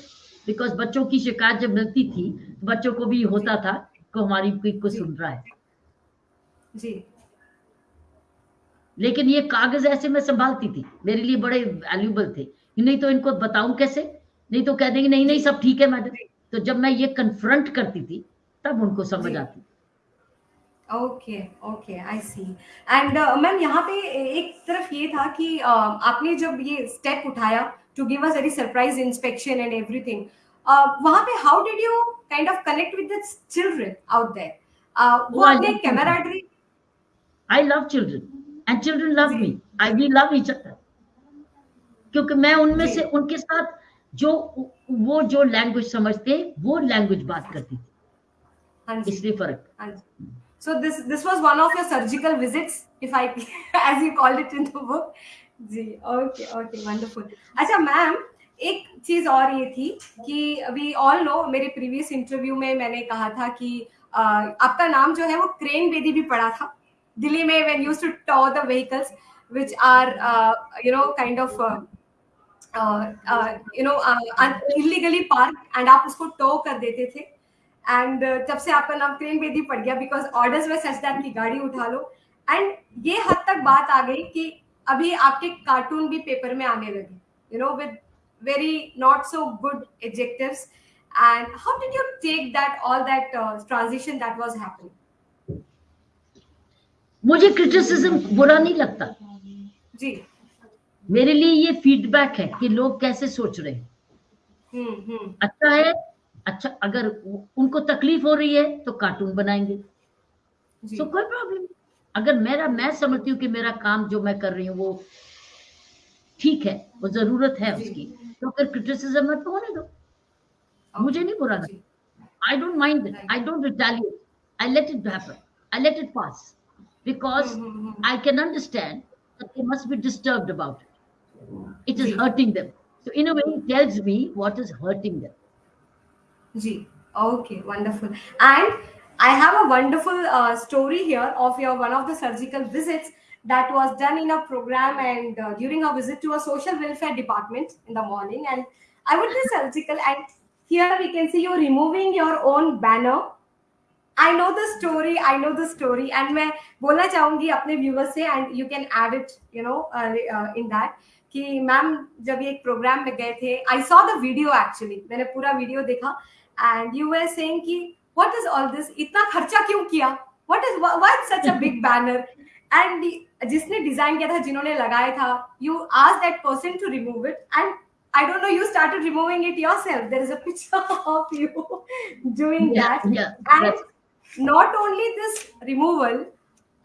because बच्चों की शिकायत जब मिलती थी तो बच्चों को भी होता था कि हमारी कोई को सुन रहा है जी लेकिन ये कागज़ ऐसे मैं संभालती थी मेरे लिए बड़े वैल्यूबल थे नहीं तो इनको बताऊँ कैसे नहीं तो कह देंगे नहीं नहीं सब ठीक है मैडम तो जब मैं ये कन्फ्रंट करती थी तब उनको समझ। आती। Okay okay I see and ma'am यहाँ पे एक तरफ़ ये था कि uh, आपने जब ये स्टेप उठाया to give us very surprise inspection and everything वहाँ पे how did you kind of connect with the children out there वो आपने camaraderie I love children and children love me I we love each other क्योंकि मैं उनमें से उनके साथ जो वो जो लैंग्वेज समझते वो लैंग्वेज बात करती थी। हाँ इसलिए फ़र्क। हाँ so this this was one of your surgical visits if i as you called it in the book. जी ओके ओके वंडरफुल अच्छा मैम एक चीज़ और ये थी कि वी ऑल नो मेरे प्रीवियस इंटरव्यू में मैंने कहा था कि अ, आपका नाम जो है वो क्रेन बेदी भी पड़ा था। दिल्ली में when used to tow the vehicles which are you know kind of you know illegally park and आप उसको टो कर देते थे। एंड तब से आपका नाम क्रेन बेदी पड़ गया बिकॉज़ ऑर्डर्स में सच दैट की गाड़ी उठा लो। एंड ये हद तक बात आ गई कि अभी आपके कार्टून भी पेपर में आने लगे। You know with very not so good adjectives and how did you take that all that uh, transition that was happening? मुझे क्रिटिसिज्म बुरा नहीं लगता। जी। मेरे लिए ये फीडबैक है कि लोग कैसे सोच रहे हैं। हम्म हम्म। अच्छा है अच्छा अगर उनको तकलीफ़ हो रही है तो कार्टून बनाएँगे। तो कोई प्रॉब्लम अगर मेरा मैं समझती हूँ कि मेरा काम जो मैं कर रही हूँ वो ठीक है वो ज़रूरत है उसकी तो फिर क्रिटिसिज्म मत होने दो। मुझे नहीं बुरा जी। I don't mind it. Right. I don't retaliate. I let it happen. I let it pass. because hmm, hmm, hmm, I can understand it. It is ji. hurting them. So, in a way, it tells me what is hurting them. Ji okay wonderful and i have a wonderful uh, story here of your one of the surgical visits that was done in a program and uh, during a visit to a social welfare department in the morning and i would be surgical and here we can see you removing your own banner I know the story. I know the story, and मैं बोलना चाहूंगी अपने viewers से and you can add it you know in that कि ma'am जब ये एक programme में गए थे I saw the video actually मैंने पूरा वीडियो देखा एंड यू वर सेइंग कि व्हाट इज़ ऑल दिस इतना खर्चा क्यों किया what is what such a big banner and जिसने डिज़ाइन किया था जिन्होंने लगाया था you ask that person to remove it and I don't know, you started removing it yourself. There is a picture of you doing Yeah, that. yeah. And that's- not only this removal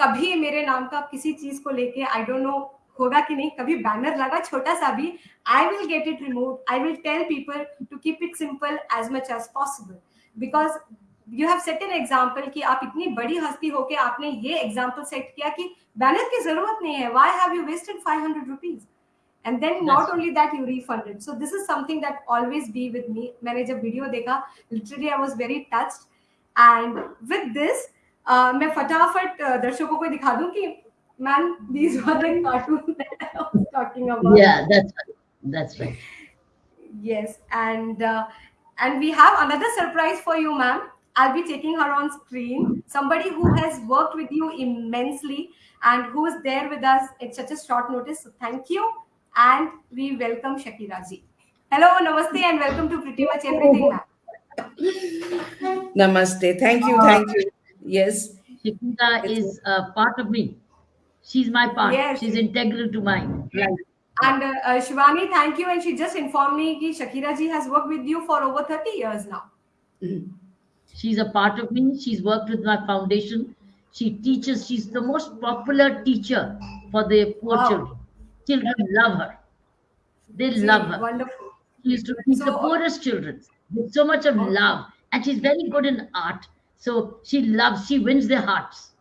कभी मेरे नाम का किसी चीज़ को लेके आई don't no होगा कि नहीं कभी बैनर लगा छोटा सा भी I will get it remove I will tell people to keep it simple as much as possible because you have set an example कि आप इतनी बड़ी हस्ती होके आपने ये एग्ज़ाम्पल सेट किया कि बैनर की ज़रूरत नहीं है। Why have you wasted five hundred rupees and then not only that you refunded. So this is something that always be with me. मैंने जब वीडियो देखा literally I was very touched. And with this uh, मैं फटाफट uh, दर्शकों को दिखा दूं कि man these were the cartoons that I was talking about yeah, that's right. That's right. yes and uh, and we have another surprise for you ma'am i'll be taking her on screen somebody who has worked with you immensely and who is there with us at such a short notice so thank you and we welcome shakira ji hello namaste and welcome to pretty much everything ma'am Namaste. Thank you. Thank you. Yes. Shakira It's- is a part of me. She's my part. Yes. She's integral to my life. and uh, uh, shivani thank you and she just informed me that shakira ji has worked with you for over 30 years now She's a part of me. She's worked with my foundation. She teaches. She's the most popular teacher for the poor Wow. children. Children love her. They Ji, love her. wonderful She used to teach the poorest children with so much of Okay. love. And she's very good in art. So she loves, she wins their hearts.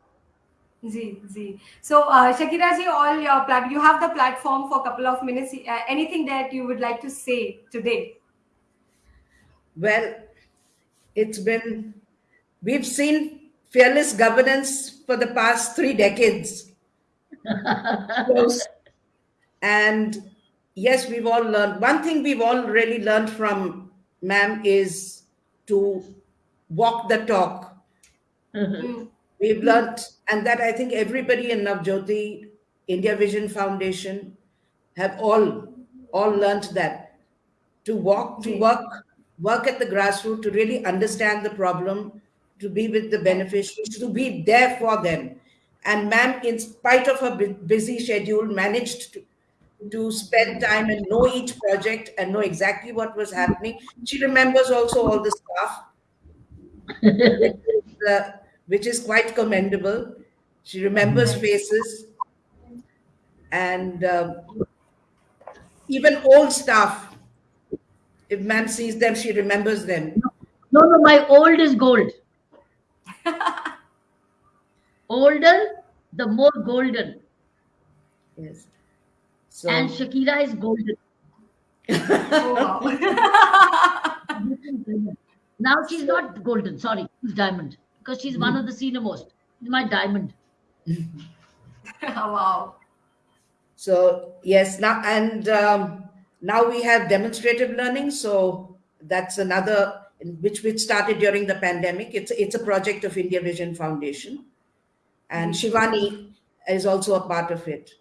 Ji, ji. So, uh, Shakira ji, all your plat- you have the platform for a couple of minutes. Uh, anything that you would like to say today? Well, it's been, we've seen fearless governance for the past three decades. And yes, we've all learned. One thing we've all really learned from ma'am is to walk the talk. Mm. We've learned, and that I think everybody in Navjyoti, India Vision Foundation, have all all learned that to walk, to work, work at the grassroots, to really understand the problem, to be with the beneficiaries, to be there for them. And ma'am, in spite of her busy schedule, managed to, to spend time and know each project and know exactly what was happening. She remembers also all the staff uh, which is quite commendable. She remembers faces, and um, even old staff. If man sees them, she remembers them. No, no, my old is gold. Older, the more golden. Yes. So And Shakira is golden. Oh, wow. Now she's not golden, sorry, she's diamond. Because she's one of the senior most. She's my diamond. wow. so yes now and um, now we have demonstrative learning. So that's another which which started during the pandemic. It's it's a project of India Vision Foundation, and Shivani is also a part of it.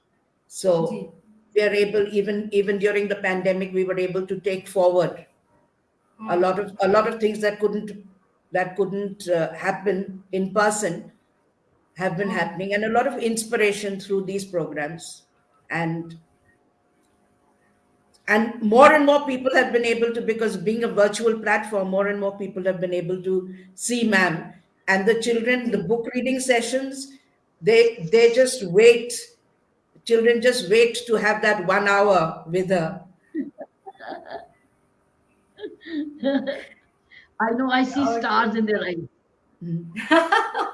So. Ji. we are able even even during the pandemic we were able to take forward a lot of a lot of things that couldn't that couldn't uh, happen in person have been happening and a lot of inspiration through these programs. And and more and more people have been able to because being a virtual platform more and more people have been able to see ma'am. And the children the book reading sessions they they just wait children just wait to have that one hour with her I know I see Okay. stars in their eyes.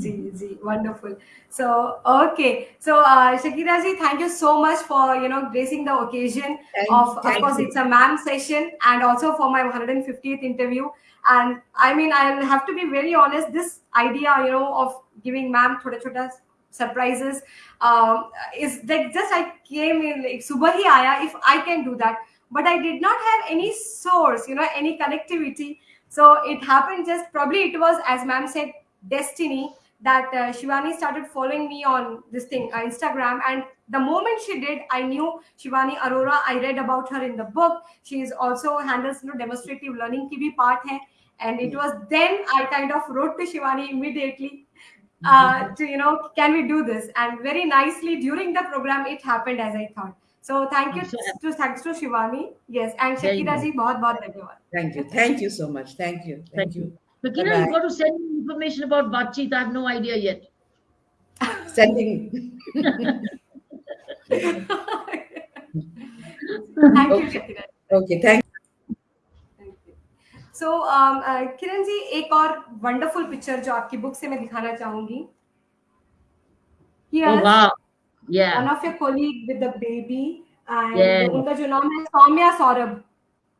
Ji, wonderful. So, okay. So, uh, Shakira ji, thank you so much for, you know, gracing the occasion Thank- of, of course, you. it's a ma'am session and also for my 150th interview. And I mean, I'll have to be very honest, this idea, you know, of giving ma'am thoda chota surprises um, is like just I came in, like, subah hi aaya, if I can do that. But I did not have any source, you know, any connectivity. So it happened just probably it was, as ma'am said, destiny that uh, Shivani started following me on this thing, uh, Instagram. And the moment she did, I knew Shivani Arora. I read about her in the book. She is also handles you know, demonstrative learning ki bhi part hai. And it was then I kind of wrote to Shivani immediately uh, to, you know, can we do this? And very nicely during the program, it happened as I thought. So thank you so to thanks to Shivani. Yes, and Shakira ji, बहुत बहुत धन्यवाद. Thank you. Thank you so much. Thank you. Thank, Thank you. you. So, Bye-bye. you got to send me information about Batcheet. I have no idea yet. Sending. Thank okay. you, Shakira. Okay. Thank so um, uh, Kiran ji एक और wonderful picture जो आपकी book से मैं दिखाना चाहूँगी yes. Oh, wow. yeah. one of your colleague with the baby and yeah. the is Soumya Saurabh.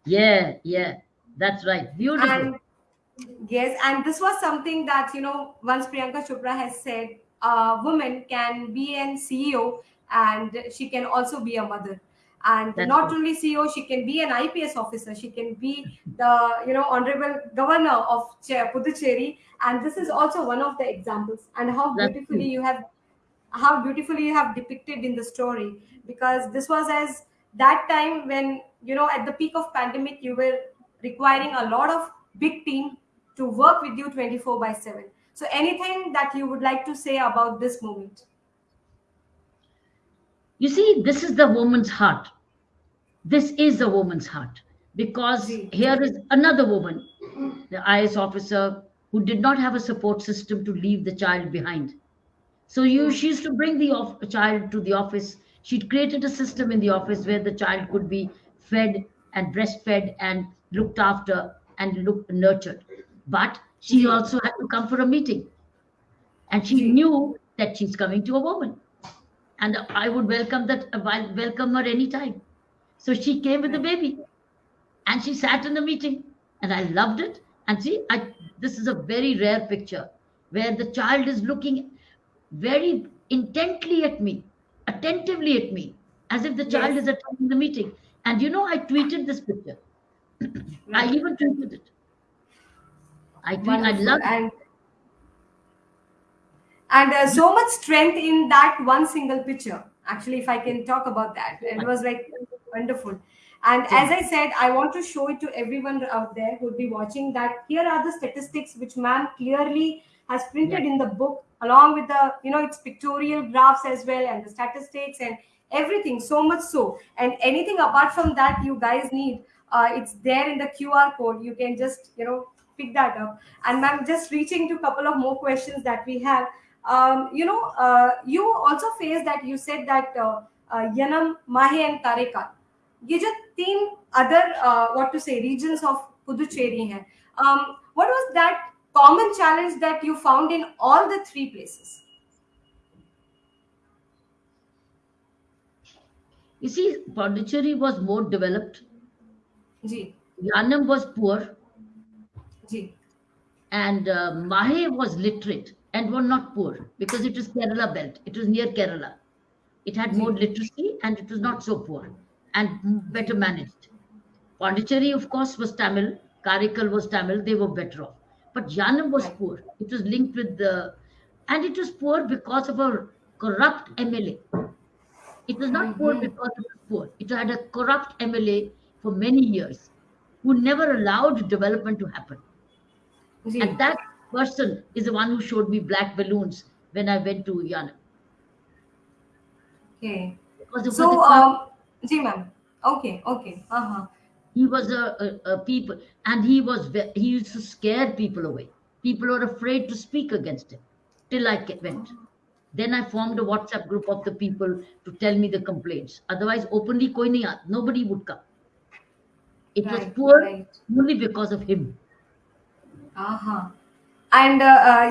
Yeah, yeah, that's right. Beautiful. And, yes, and this was something that, you know, once Priyanka Chopra has said, a woman can be an CEO and she can also be a mother. And that's not only CEO, she can be an IPS officer. She can be the, you know, honorable governor of Puducherry. And this is also one of the examples. And how beautifully you have how beautifully you have depicted in the story because this was as that time when you know at the peak of pandemic you were requiring a lot of big team to work with you 24 by 7 so anything that you would like to say about this moment You see, this is the woman's heart. This is the woman's heart. Because here is another woman, the IS officer, who did not have a support system to leave the child behind. So you, hmm. she used to bring the off, child to the office. She'd created a system in the office where the child could be fed and breastfed and looked after and looked nurtured. But she Ji. also had to come for a meeting. And she Ji. knew that she's coming to a woman and I would welcome that uh, I welcome her anytime. So she came with the baby, and she sat in the meeting, and I loved it. And see, I this is a very rare picture where the child is looking very intently at me, attentively at me, as if the child Yes. is attending the meeting. And you know, I tweeted this picture. I even tweeted it. I tweet, I love and and uh, so much strength in that one single picture actually if i can talk about that it was like wonderful and as i said i want to show it to everyone out there who would be watching that here are the statistics which ma'am clearly has printed Yeah. in the book along with the you know its pictorial graphs as well and the statistics and everything so much so and anything apart from that you guys need uh, it's there in the qr code you can just you know pick that up and ma'am just reaching to a couple of more questions that we have um, you know uh, you also face that you said that uh, uh, yanam mahe and karekal ये जो तीन other what to say regions of Puducherry हैं um, what was that Common challenge that you found in all the three places You see, Pondicherry was more developed. Ji Yanam was poor. Ji and uh, Mahe was literate and were not poor because it is Kerala belt. It was near Kerala. It had more literacy and it was not so poor and better managed. Pondicherry, of course, was Tamil. Karikal was Tamil. They were better off. But Yanam was poor. It was linked with the, and it was poor because of a corrupt MLA. It was not poor Mhm. because it was poor. It had a corrupt MLA for many years who never allowed development to happen. Ji And that person is the one who showed me black balloons when I went to Yanam. okay Because so um ji ma'am okay okay uh-huh he was a, a, a people, and he was ve- he used to scare people away. People were afraid to speak against him till I ke- went. Then I formed a WhatsApp group of the people to tell me the complaints. Otherwise, openly, koi nahi aata, nobody would come. It was Right, poor right. only because of him. And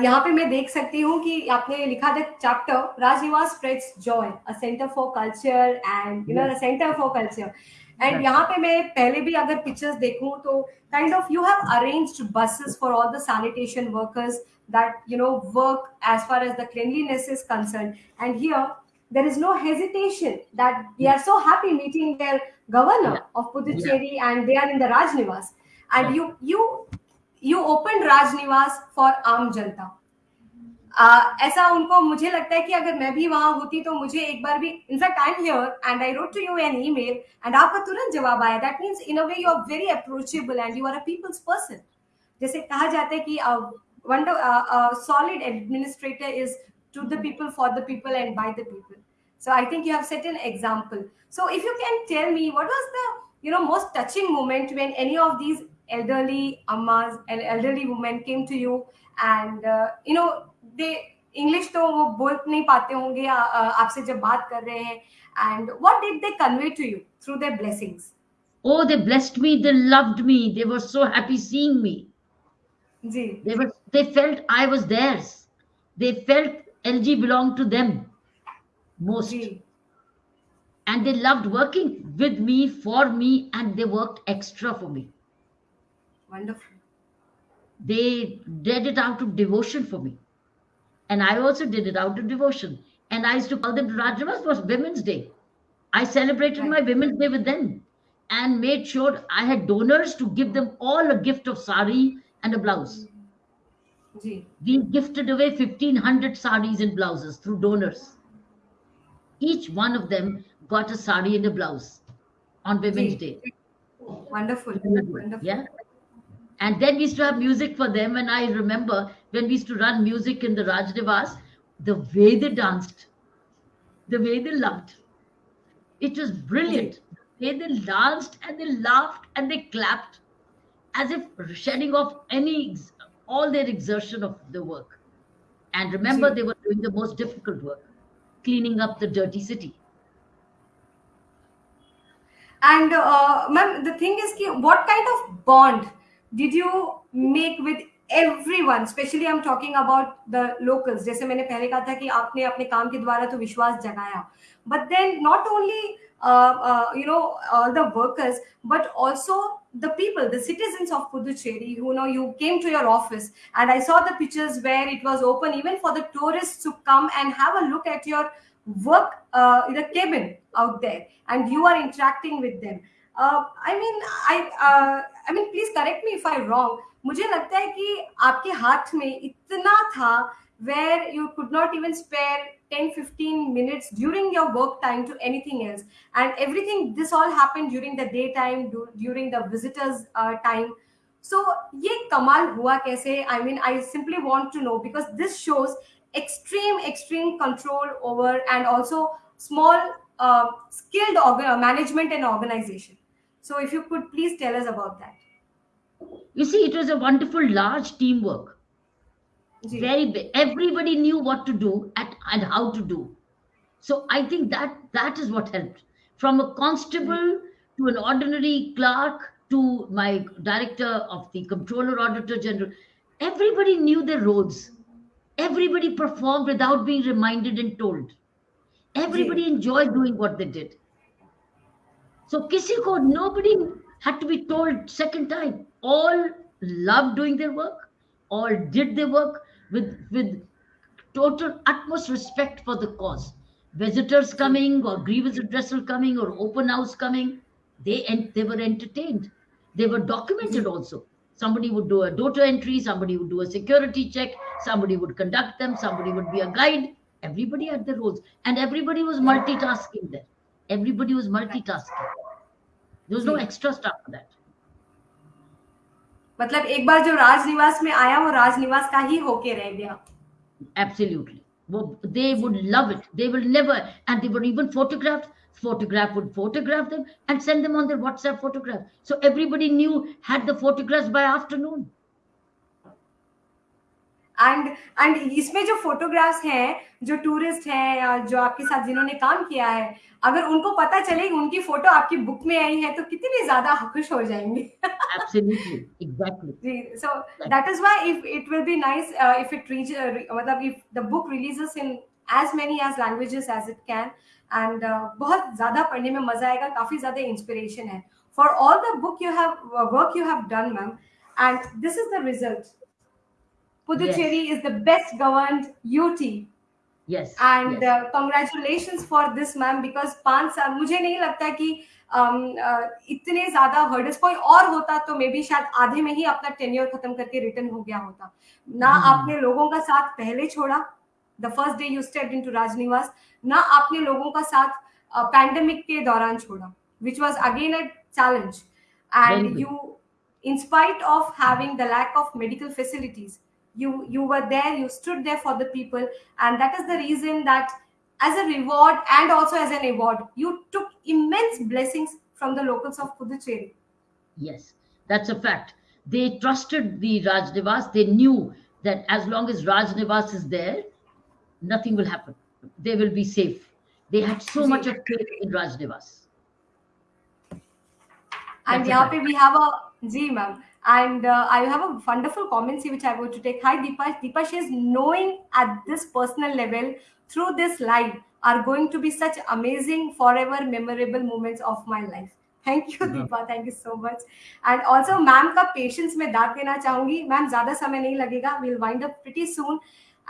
यहाँ पे मैं देख सकती हूँ कि आपने लिखा था chapter Raj Nivas spreads joy a centre for culture and you know Yes. Centre for culture and Right. यहाँ पे मैं पहले भी अगर पिक्चर्स देखूं तो kind of you have arranged buses for all the sanitation workers that you know work as far as the cleanliness is concerned and here there is no hesitation that they are so happy meeting their governor Yeah. of Puducherry and they are in the Rajnivas and Yeah. you you you opened Rajnivas for आम जनता Uh, ऐसा उनको मुझे लगता है कि अगर मैं भी वहाँ होती तो मुझे एक बार भी in fact I am here and I wrote to you an email and आपका तुरंत जवाब आया that means in a way you are very approachable and you are a people's person जैसे कहा जाता है कि solid administrator is to the people for the people and by the people so i think you have set an example so if you can tell me what was the you know most touching moment when any of these elderly ammas and elderly women came to you and uh, you know they English तो वो बोल नहीं पाते होंगे आपसे जब बात कर रहे हैं and what did they convey to you through their blessings oh they blessed me they loved me they were so happy seeing me Ji. they were they felt i was theirs they felt lg belonged to them most Ji. and they loved working with me for me and they worked extra for me wonderful they did it out of devotion for me and i also did it out of devotion. And i used to call them rajavas was women's day. I celebrated Right. my women's day with them and made sure i had donors to give them all a gift of sari and a blouse. We gifted away 1500 saris and blouses through donors. Each one of them got a sari and a blouse on women's Ji. day wonderful. Wonderful. Yeah. And then we used to have music for them. And I remember when we used to run music in the Rajdevas, the way they danced, the way they loved. It was brilliant. The way they danced and they laughed and they clapped as if shedding off any all their exertion of the work. And remember, they were doing the most difficult work, cleaning up the dirty city. And uh, ma'am, the thing is, ki, what kind of bond did you make with everyone? Especially, I'm talking about the locals. जैसे मैंने पहले कहा था कि आपने अपने काम के द्वारा तो विश्वास जगाया. But then not only uh, uh, you know all the workers, but also the people, the citizens of Puducherry. You know, you came to your office, and I saw the pictures where it was open even for the tourists to come and have a look at your work uh, in the cabin out there and you are interacting with them uh, i mean i uh, i mean please correct me if i'm wrong मुझे लगता है कि आपके हाथ में इतना था where you could not even spare 10 15 minutes during your work time to anything else and everything this all happened during the daytime du- during the visitors uh, time so ये कमाल हुआ कैसे i mean i simply want to know because this shows extreme extreme control over and also small uh, skilled orga- management and organization so if you could please tell us about that You see, it was a wonderful, large teamwork. Very big. Everybody knew what to do at, and how to do. So I think that that is what helped. From a constable to an ordinary clerk to my director of the comptroller auditor general, everybody knew their roles. Everybody performed without being reminded and told. Everybody enjoyed doing what they did. So kisi ko nobody had to be told second time. All loved doing their work. All did their work with with total utmost respect for the cause. Visitors coming or grievance addressal coming or open house coming, they they were entertained. They were documented also. Somebody would do a daughter entry, somebody would do a security check, somebody would conduct them, somebody would be a guide. Everybody had their roles, and everybody was multitasking there. Everybody was multitasking. There was no extra stuff for that. मतलब एक बार जो राजनिवास में आया वो राजनिवास का ही होके रह गया Absolutely. Well, they would love it. They will never, and they were even photographed. Photograph would photograph them and send them on their WhatsApp photograph. So everybody knew had the photographs by afternoon. And and इसमें जो photographs हैं जो tourist हैं या जो आपके साथ जिन्होंने काम किया है अगर उनको पता चले उनकी फ़ोटो आपकी बुक में आई है तो कितने ज़्यादा खुश हो जाएँगे। Book releases in as many as languages as it can and बहुत ज़्यादा पढ़ने में मज़ा आएगा काफ़ी ज़्यादा इंस्पिरेशन है। For all the book you have work you have done ma'am and this is the result Puducherry is the best governed UT Yes. and yes. uh, congratulations for this ma'am because पाँच साल मुझे नहीं लगता कि um, uh, इतने ज़्यादा hurdles कोई और होता तो मे बी शायद आधे में ही अपना टेन्योर खत्म करके रिटर्न हो गया होता ना हम्म। आपने लोगों का साथ पहले छोड़ा the first day you step into राजनिवास ना आपने लोगों का साथ पैंडेमिक के दौरान छोड़ा which was again a challenge good. you in spite of having the lack of medical facilities you you were there you stood there for the people and that is the reason that as a reward and also as an award. You took immense blessings from the locals of Puducherry. Yes, that's a fact. They trusted the Raj Nivas. They knew that as long as Raj Nivas is there, nothing will happen. They will be safe. They had so ji. much of faith in Raj Nivas. And That's a यहाँ fact. पे we have a ji ma'am. And uh, I have a wonderful comment here which I want to take. Hi Deepa. Deepa, she is knowing at this personal level through this live are going to be such amazing, forever memorable moments of my life. Thank you, हाँ. Deepa. Thank you so much. And also, ma'am का patience में दाद देना चाहूंगी ma'am ज्यादा समय नहीं लगेगा will wind up pretty soon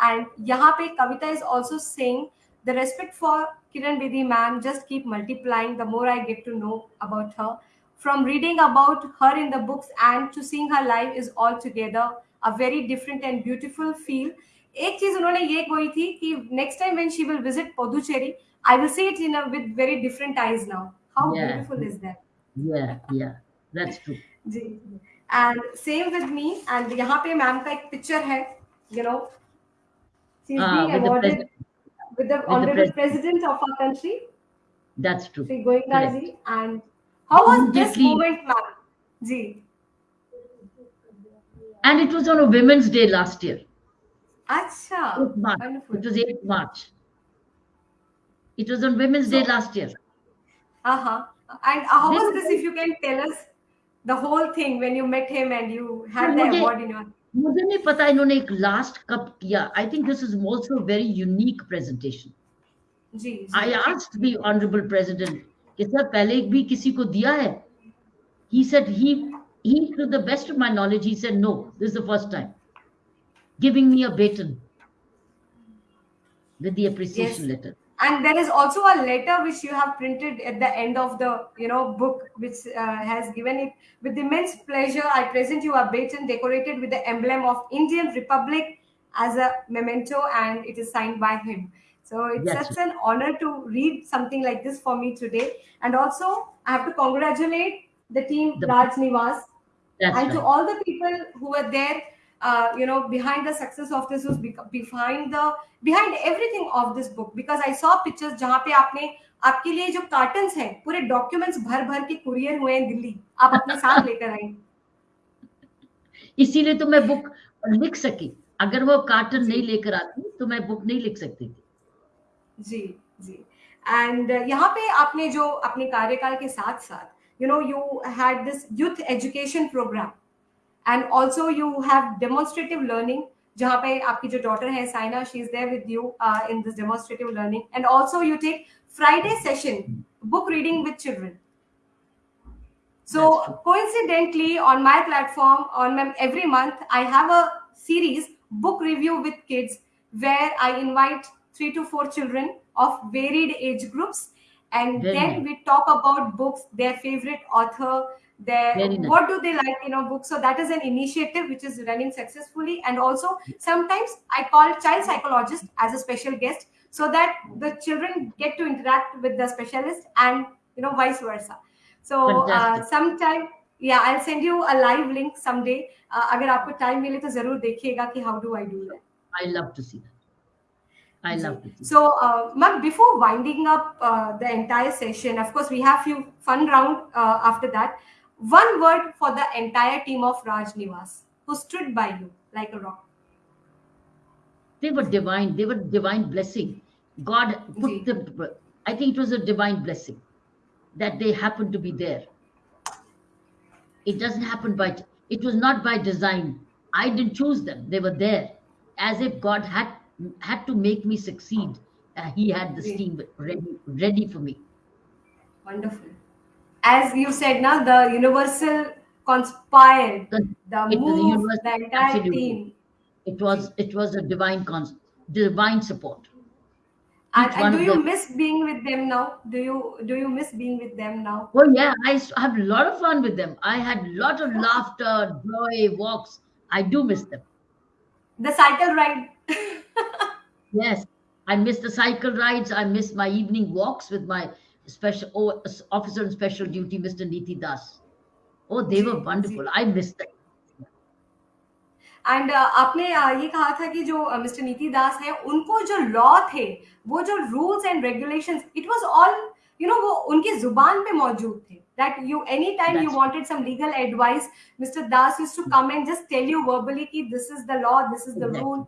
and यहाँ पे Kavita is also saying the respect for Kiran Bedi ma'am just keep multiplying the more I get to know about her. From reading about her in the books and to seeing her live is altogether a very different and beautiful feel. एक चीज उन्होंने ये कोई थी कि next time when she will visit Puducherry, I will see it in a with very different eyes now. How Yeah. beautiful is that? Yeah, yeah, that's true. Ji and same with me and यहाँ पे ma'am का एक picture है you know she is Ah, being with the awarded president. with the the honorable president. president of our country, That's true. Sri Goenka Correct. ji. And how was this Immediately- moment, ma'am? Ji. And it was on a Women's Day last year, Acha. 8th March. Wonderful. It was 8th March. It was on Women's Day So- last year. Uh-huh. And how This was is this, if you can tell us the whole thing when you met him and you had the मुझे- award in your मुझे नहीं पता इन्होंने एक last कब किया I think this is also very unique presentation ji ji I asked the honourable president कि sir पहले भी किसी को दिया है he said he he to the best of my knowledge he said no this is the first time giving me a baton with the appreciation Yes. letter and there is also a letter which you have printed at the end of the you know book which uh, has given it with immense pleasure i present you a baton decorated with the emblem of indian republic as a memento and it is signed by him so it's Yes. such an honor to read something like this for me today and also i have to congratulate the team The- raj nivas that's and to right all the people who were there uh, you know behind the success of this was bec- behind the behind everything of this book because i saw pictures जहाँ पे आपने आपके लिए जो cottons हैं पूरे documents भर भर के कुरियर हुए हैं दिल्ली आप अपने साथ लेकर आए इसीलिए तो मैं बुक लिख सकी अगर वो कार्टन नहीं लेकर आती तो मैं बुक नहीं लिख सकती थी जी जी। एंड यहाँ पे आपने जो अपने कार्यकाल के साथ साथ you know you had this youth education programme and also you have demonstrative learning जहाँ पे आपकी जो डॉटर है Saina she is there with you in this demonstrative learning and also you take Friday session book reading with children. So coincidentally on my platform on my, every month i have a series book review with kids where i invite three to four children of varied age groups. And Very then nice. we talk about books their favorite author their what do they like in a book. So that is an initiative which is running successfully. And also sometimes i call child psychologist as a special guest so that the children get to interact with the specialist and you know vice versa. So uh, sometime yeah i'll send you a live link someday. Uh, agar aapko time mile to zarur dekhiyega ki how do i do that? I love to see. that I love it. so uh, ma'am before winding up uh, the entire session of course we have few fun round uh, after that. One word for the entire team of raj nivas who stood by you like a rock. They were divine. They were divine blessing. God put Ji. the i think it was a divine blessing that they happened to be there. It doesn't happen by it was not by design. I didn't choose them. They were there as if god had had to make me succeed uh, he had this Ji. team ready ready for me Wonderful. As you said now, the universal conspired, The- the it was a move, universal- the entire absolutely. team. it was it was a divine cons divine support And, and do you them. miss being with them now? Do you do you miss being with them now? Oh yeah, I have a lot of fun with them. I had a lot of laughter, joy, walks. I do miss them. The cycle ride. Yes, I miss the cycle rides. I miss my evening walks with my special oh, officer in special duty, Mr. Niti Das. Oh, they were wonderful. I miss them. And uh, आपने uh, ये कहा था कि जो mister uh, नीति दास है उनको जो लॉ थे वो जो rules and regulations it was all you know वो उनकी ज़ुबान पे मौजूद थे that you anytime you wanted some legal advice mr das used to come and just tell you verbally ki this is the law this is the exactly. rule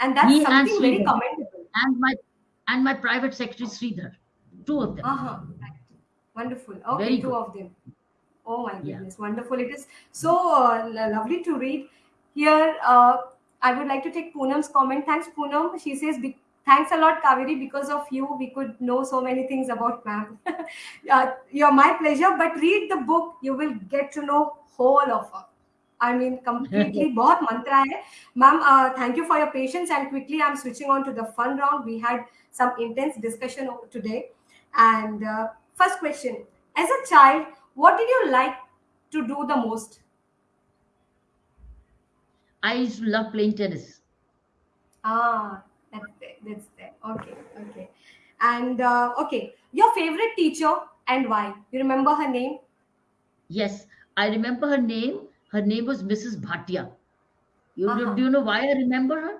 and that's he something and very commendable. And my and my private secretary sridhar. Two of them. Uh-huh. wonderful. Okay very two good. of them. Oh my goodness. Yeah. wonderful it is. So uh, lovely to read. Here uh, i would like to take poonam's comment. Thanks poonam. She says thanks a lot kaveri because of you we could know so many things about ma'am. Uh, you're my pleasure but read the book. You will get to know whole of her I mean, completely बहुत mantra hai. Ma'am, uh, thank you for your patience. And quickly, I'm switching on to the fun round. We had some intense discussion today. And uh, first question: As a child, what did you like to do the most? I used to love playing tennis. Ah, that's there. That's there. Okay. Okay. And uh, okay, your favorite teacher and why? You remember her name? Yes, I remember her name. Her name was Mrs. Bhatia. You uh-huh. do you know why I remember her?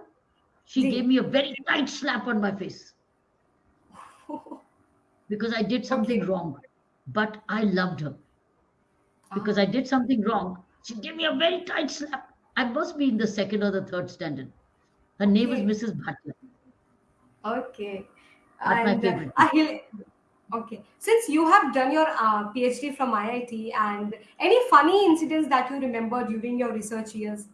She See. gave me a very tight slap on my face because I did something okay. wrong, but I loved her because uh-huh. I did something wrong. She gave me a very tight slap. I must be in the second or the third standard. Her name okay. was Mrs. Bhatia. Okay. and, uh, okay. Since you have done your uh, PhD from IIT, and any funny incidents that you remember during your research years?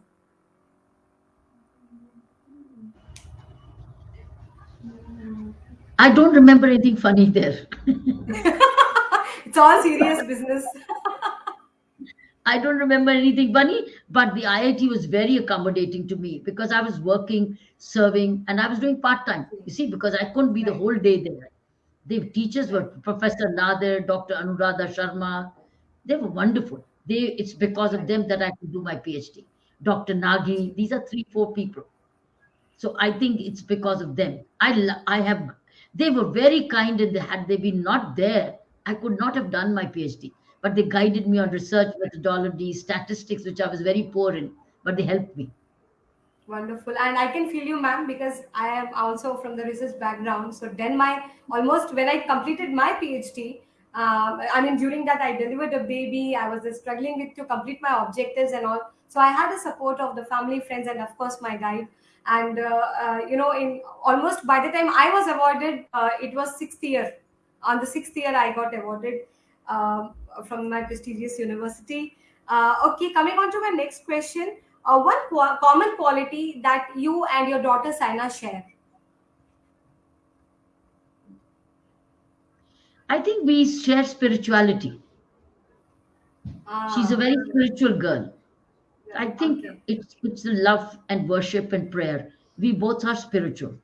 I don't remember anything funny there. it's all serious business. I don't remember anything funny, but the IIT was very accommodating to me because I was working, serving, and I was doing part time. You see, because I couldn't be the whole day there. The teachers were Professor Nadir, Dr. Anuradha Sharma. They were wonderful. They it's because of them that I could do my PhD. Dr. Nagi, these are three, four people. So I think it's because of them. I I have they were very kind and they had they been not there, I could not have done my PhD but they guided me on research methodology, statistics, which I was very poor in, but they helped me. Wonderful. And I can feel you, ma'am, because I am also from the research background. So then my almost when I completed my PhD, um, I mean, during that I delivered a baby. I was struggling with to complete my objectives and all. So I had the support of the family, friends, and of course my guide. And uh, uh, you know, in almost by the time I was awarded, uh, it was sixth year. On the sixth year, I got awarded. Um, from my prestigious university. Uh, okay, coming on to my next question. Uh, one common quality that you and your daughter Saina share? I think we share spirituality. She's a very ah. spiritual girl. I think okay. it's it's love and worship and prayer. We both are spiritual.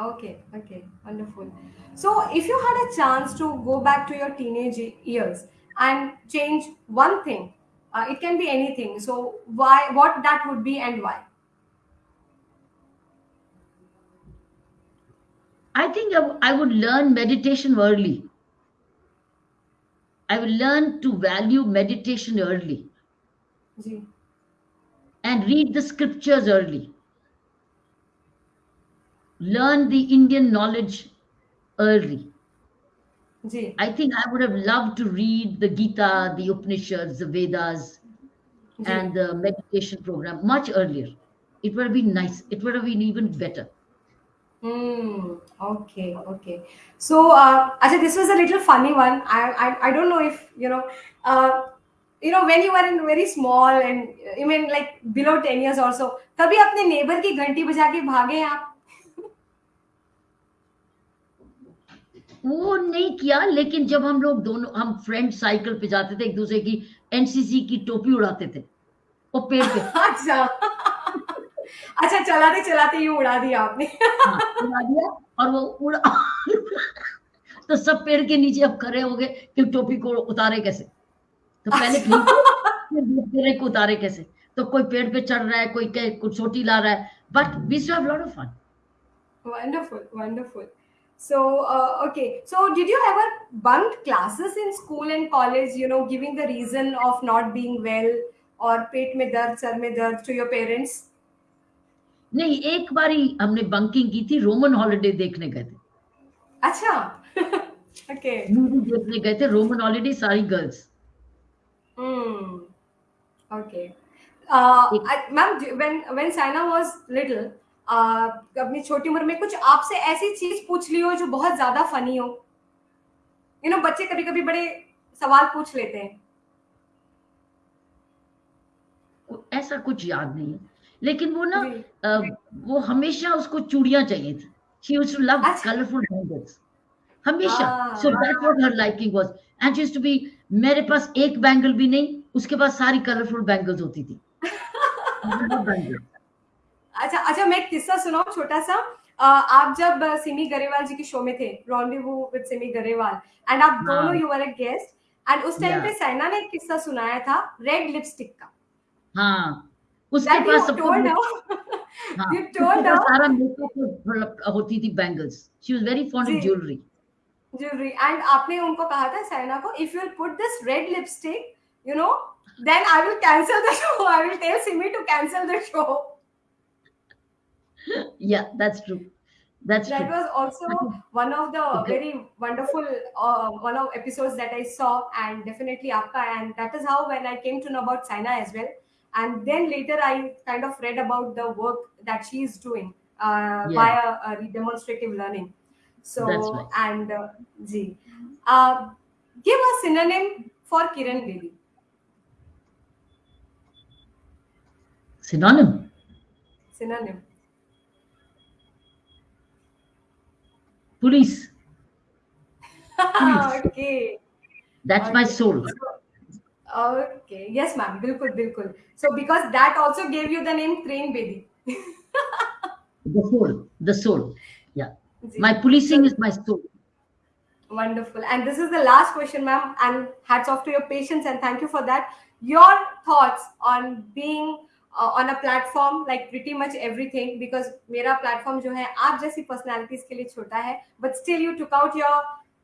Okay, okay, wonderful. So, if you had a chance to go back to your teenage years and change one thing, uh, it can be anything. So, why, what that would be, and why? I think I would learn meditation early. I will learn to value meditation early. Ji. And read the scriptures early learn the Indian knowledge early. Ji. I think I would have loved to read the Gita, the Upanishads, the Vedas, Ji. and the meditation program much earlier. It would have been nice. It would have been even better. Hmm. Okay. Okay. So, uh, actually, this was a little funny one. I, I, I don't know if you know. Uh, you know when you were in very small and you mean like below 10 years also कभी अपने neighbour की घंटी बजा के भागे आप वो नहीं किया लेकिन जब हम लोग दोनों हम फ्रेंड साइकिल पे जाते थे एक दूसरे की एनसीसी की टोपी उड़ाते थे वो पेड़ पे। अच्छा। अच्छा चलाते चलाते ये उड़ा दिया आपने। हाँ, उड़ा दिया और वो उड़ा। तो सब पेड़ के नीचे अब खड़े हो गए कि टोपी को उतारे कैसे? तो पहले पेड़ को उतारे कैसे? तो कोई पेड़ पे चढ़ रहा है कोई कुछ छोटी ला रहा है but we have lot of fun wonderful wonderful so, uh, okay. So, did you ever bunk classes in school and college, you know, giving the reason of not being well और पेट में दर्द सर में दर्द to your parents नहीं एक बारी हमने bunking की थी रोमन हॉलिडे देखने गए थे अच्छा ओके मूवी देखने गए थे रोमन हॉलिडे सारी girls Hmm. Okay. Uh, I- ma'am, j- when when Uh, अपनी छोटी उम्र में कुछ आपसे ऐसी चीज़ पूछ ली हो जो बहुत ज़्यादा फनी हो? यू नो बच्चे कभी कभी बड़े सवाल पूछ लेते हैं। ऐसा कुछ याद नहीं है। लेकिन वो ना। अ, वो हमेशा उसको चूड़ियाँ चाहिए थी। She used to love. Colourful bangles हमेशा. So that what her liking was and she used to be मेरे पास एक बैंगल भी नहीं उसके पास सारी कलरफुल बैंगल्स होती थी। अच्छा अच्छा मैं एक किस्सा सुनाऊं छोटा सा अ, आप जब सिमी गरेवाल जी के शो में थे rendezvous with Simi Garewal and आप दोनों हाँ। You were a guest and उस टाइम. पे सैना ने एक किस्सा सुनाया था रेड लिपस्टिक का। हाँ उसके पास सब टोल्ड हाँ, सारा मेकअप होती थी bangles she was very fond of jewellery jewelry and आपने उनको कहा था सैना को if you'll put this red lipstick you know then I will cancel the show I will tell Simi to cancel the show. yeah, that's true. That's that true. was also one of the okay. very wonderful uh, one of episodes that I saw, and definitely Akka. And that is how when I came to know about China as well. And then later I kind of read about the work that she is doing uh, yeah. via uh, demonstrative learning. So right. and uh, uh, give a synonym for Kiran Devi. Synonym. Synonym. police. police. okay. That's okay. my soul. Okay. Yes, ma'am. Bilkul, bilkul. So because that also gave you the name Train Baby. the soul. The soul. Yeah. My policing is my soul. Wonderful. And this is the last question, ma'am. And hats off to your patience and thank you for that. Your thoughts on being uh, on a platform like pretty much everything because मेरा platform जो है आप जैसी personalities के लिए छोटा है but still you took out your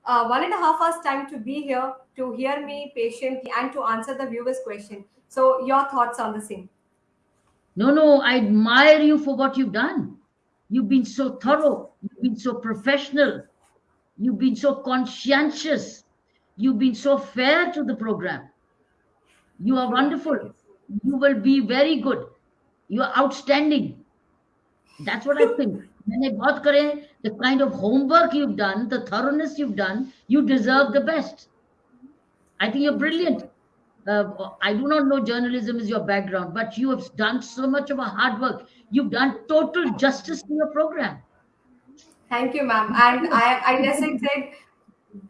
uh, one and a half hours time to be here to hear me patiently and to answer the viewers question. So your thoughts on the same. no no i admire you for what you've done you've been so thorough you've been so professional you've been so conscientious you've been so fair to the program you are wonderful you will be very good you are outstanding that's what i think मैंने बहुत करे the kind of homework you've done the thoroughness you've done you deserve the best i think you're brilliant uh, i do not know journalism is your background but you have done so much of a hard work you've done total justice to your program Thank you, ma'am. And I, I just said,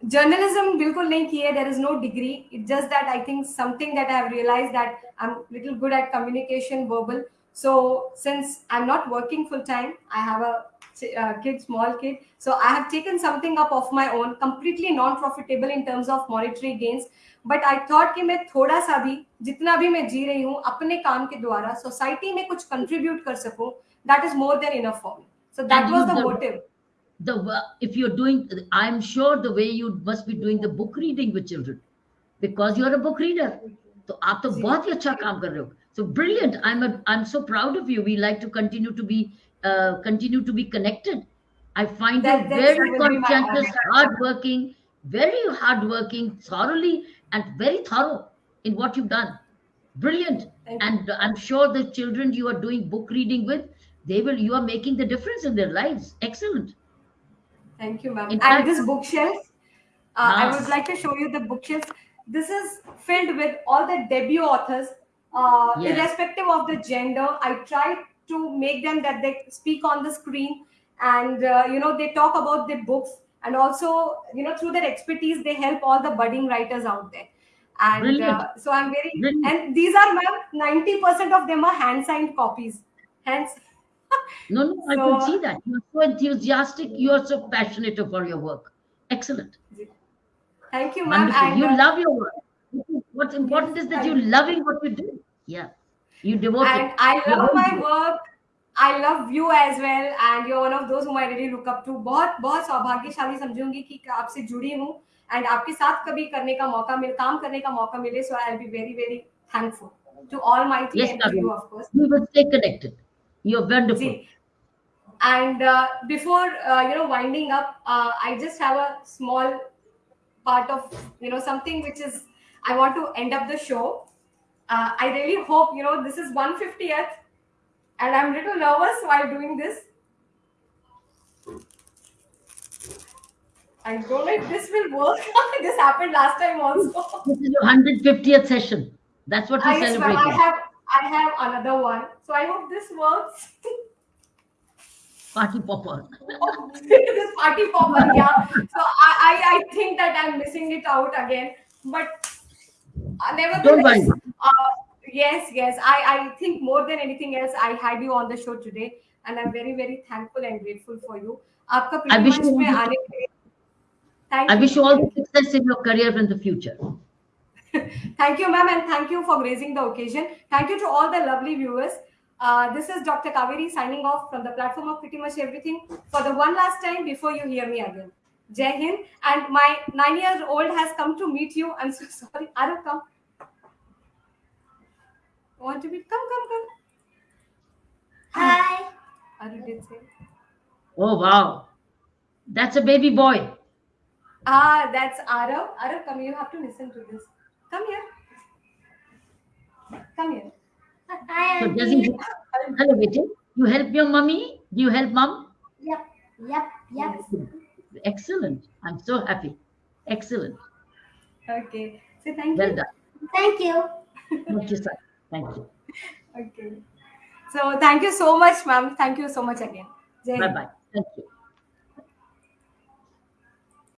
journalism bilkul nahi ki. There is no degree. It's just that I think something that I have realized that I'm little good at communication, verbal. So since I'm not working full time, I have a uh, kid, small kid. So I have taken something up of my own, completely non-profitable in terms of monetary gains. But I thought कि मैं थोड़ा सा भी जितना भी मैं जी रही हूँ अपने काम के द्वारा सोसाइटी में कुछ कंट्रीब्यूट कर सकूँ that is more than enough for me so that was the motive the if you're doing i'm sure the way you must be doing the book reading with children. Because you're a book reader. So aap to bahut hi acha kaam kar rahe ho so brilliant. I'm a, i'm so proud of you. We like to continue to be uh, continue to be connected. I find That- you very will be my conscientious hardworking very hardworking thoroughly and very thorough in what you've done. Brilliant. Thank you. and i'm sure the children you are doing book reading with they will you are making the difference in their lives. Excellent Thank you, ma'am. And this bookshelf, uh, I Ah. would like to show you the bookshelf. This is filled with all the debut authors, uh, Yeah. irrespective of the gender. I try to make them that they speak on the screen and uh, you know they talk about their books and also you know through their expertise they help all the budding writers out there. And uh, so I'm very Brilliant. and these are ma'am, 90% of them are hand signed copies. Hence, No, no, so, I can see that. You're so enthusiastic. You're so passionate for your work. Excellent. thank you, ma'am. And, you uh, love your work. What's important yes, is that you're loving what you do. Yeah. You devote and it. I love my good. work. I love you as well, and you're one of those whom I really look up to. बहुत बहुत सौभाग्यशाली समझूँगी कि आपसे जुड़ी हूँ and आपके साथ कभी करने का मौका मिल काम करने का मौका मिले so I'll be very very thankful. to Almighty Yes, and to Kaveri. you, of course. We will stay connected. You're wonderful. See, and uh, before uh, you know winding up, uh, I just have a small part of you know something which is I want to end up the show. Uh, I really hope you know this is 150th, and I'm a little nervous while doing this. I don't know if this will work. this happened last time also. This is your 150th session. That's what we're ma'am. I celebrating. have I have another one. So I hope this works. Party popper. oh, this party popper, yeah. So I, I, I, think that I'm missing it out again. But uh, nevertheless, uh, yes, yes. I, I think more than anything else, I had you on the show today. And I'm very, very thankful and grateful for you. I wish you all the success in your career in the future. Thank you, ma'am, and thank you for gracing the occasion. Thank you to all the lovely viewers. Uh, this is Dr. Kaveri signing off from the platform of pretty much everything for the one last time before you hear me again. Jai Hind. And my nine years old has come to meet you. I'm so sorry. Arav, come. Want to meet? Come, come, come. Hi. Arav did say. Oh, wow. That's a baby boy. Ah, that's Arav. Arav, come. You have to listen to this. Come here. Come here. Hi, So does he, Auntie. hello, Vijay. You help your mummy? Do you help mom? Yep, yep, yep. Excellent. I'm so happy. Excellent. Okay. So thank Well you. done. Thank you. Thank you, sir. Thank you. Okay. So thank you so much, ma'am. Thank you so much again. Bye bye. Thank you.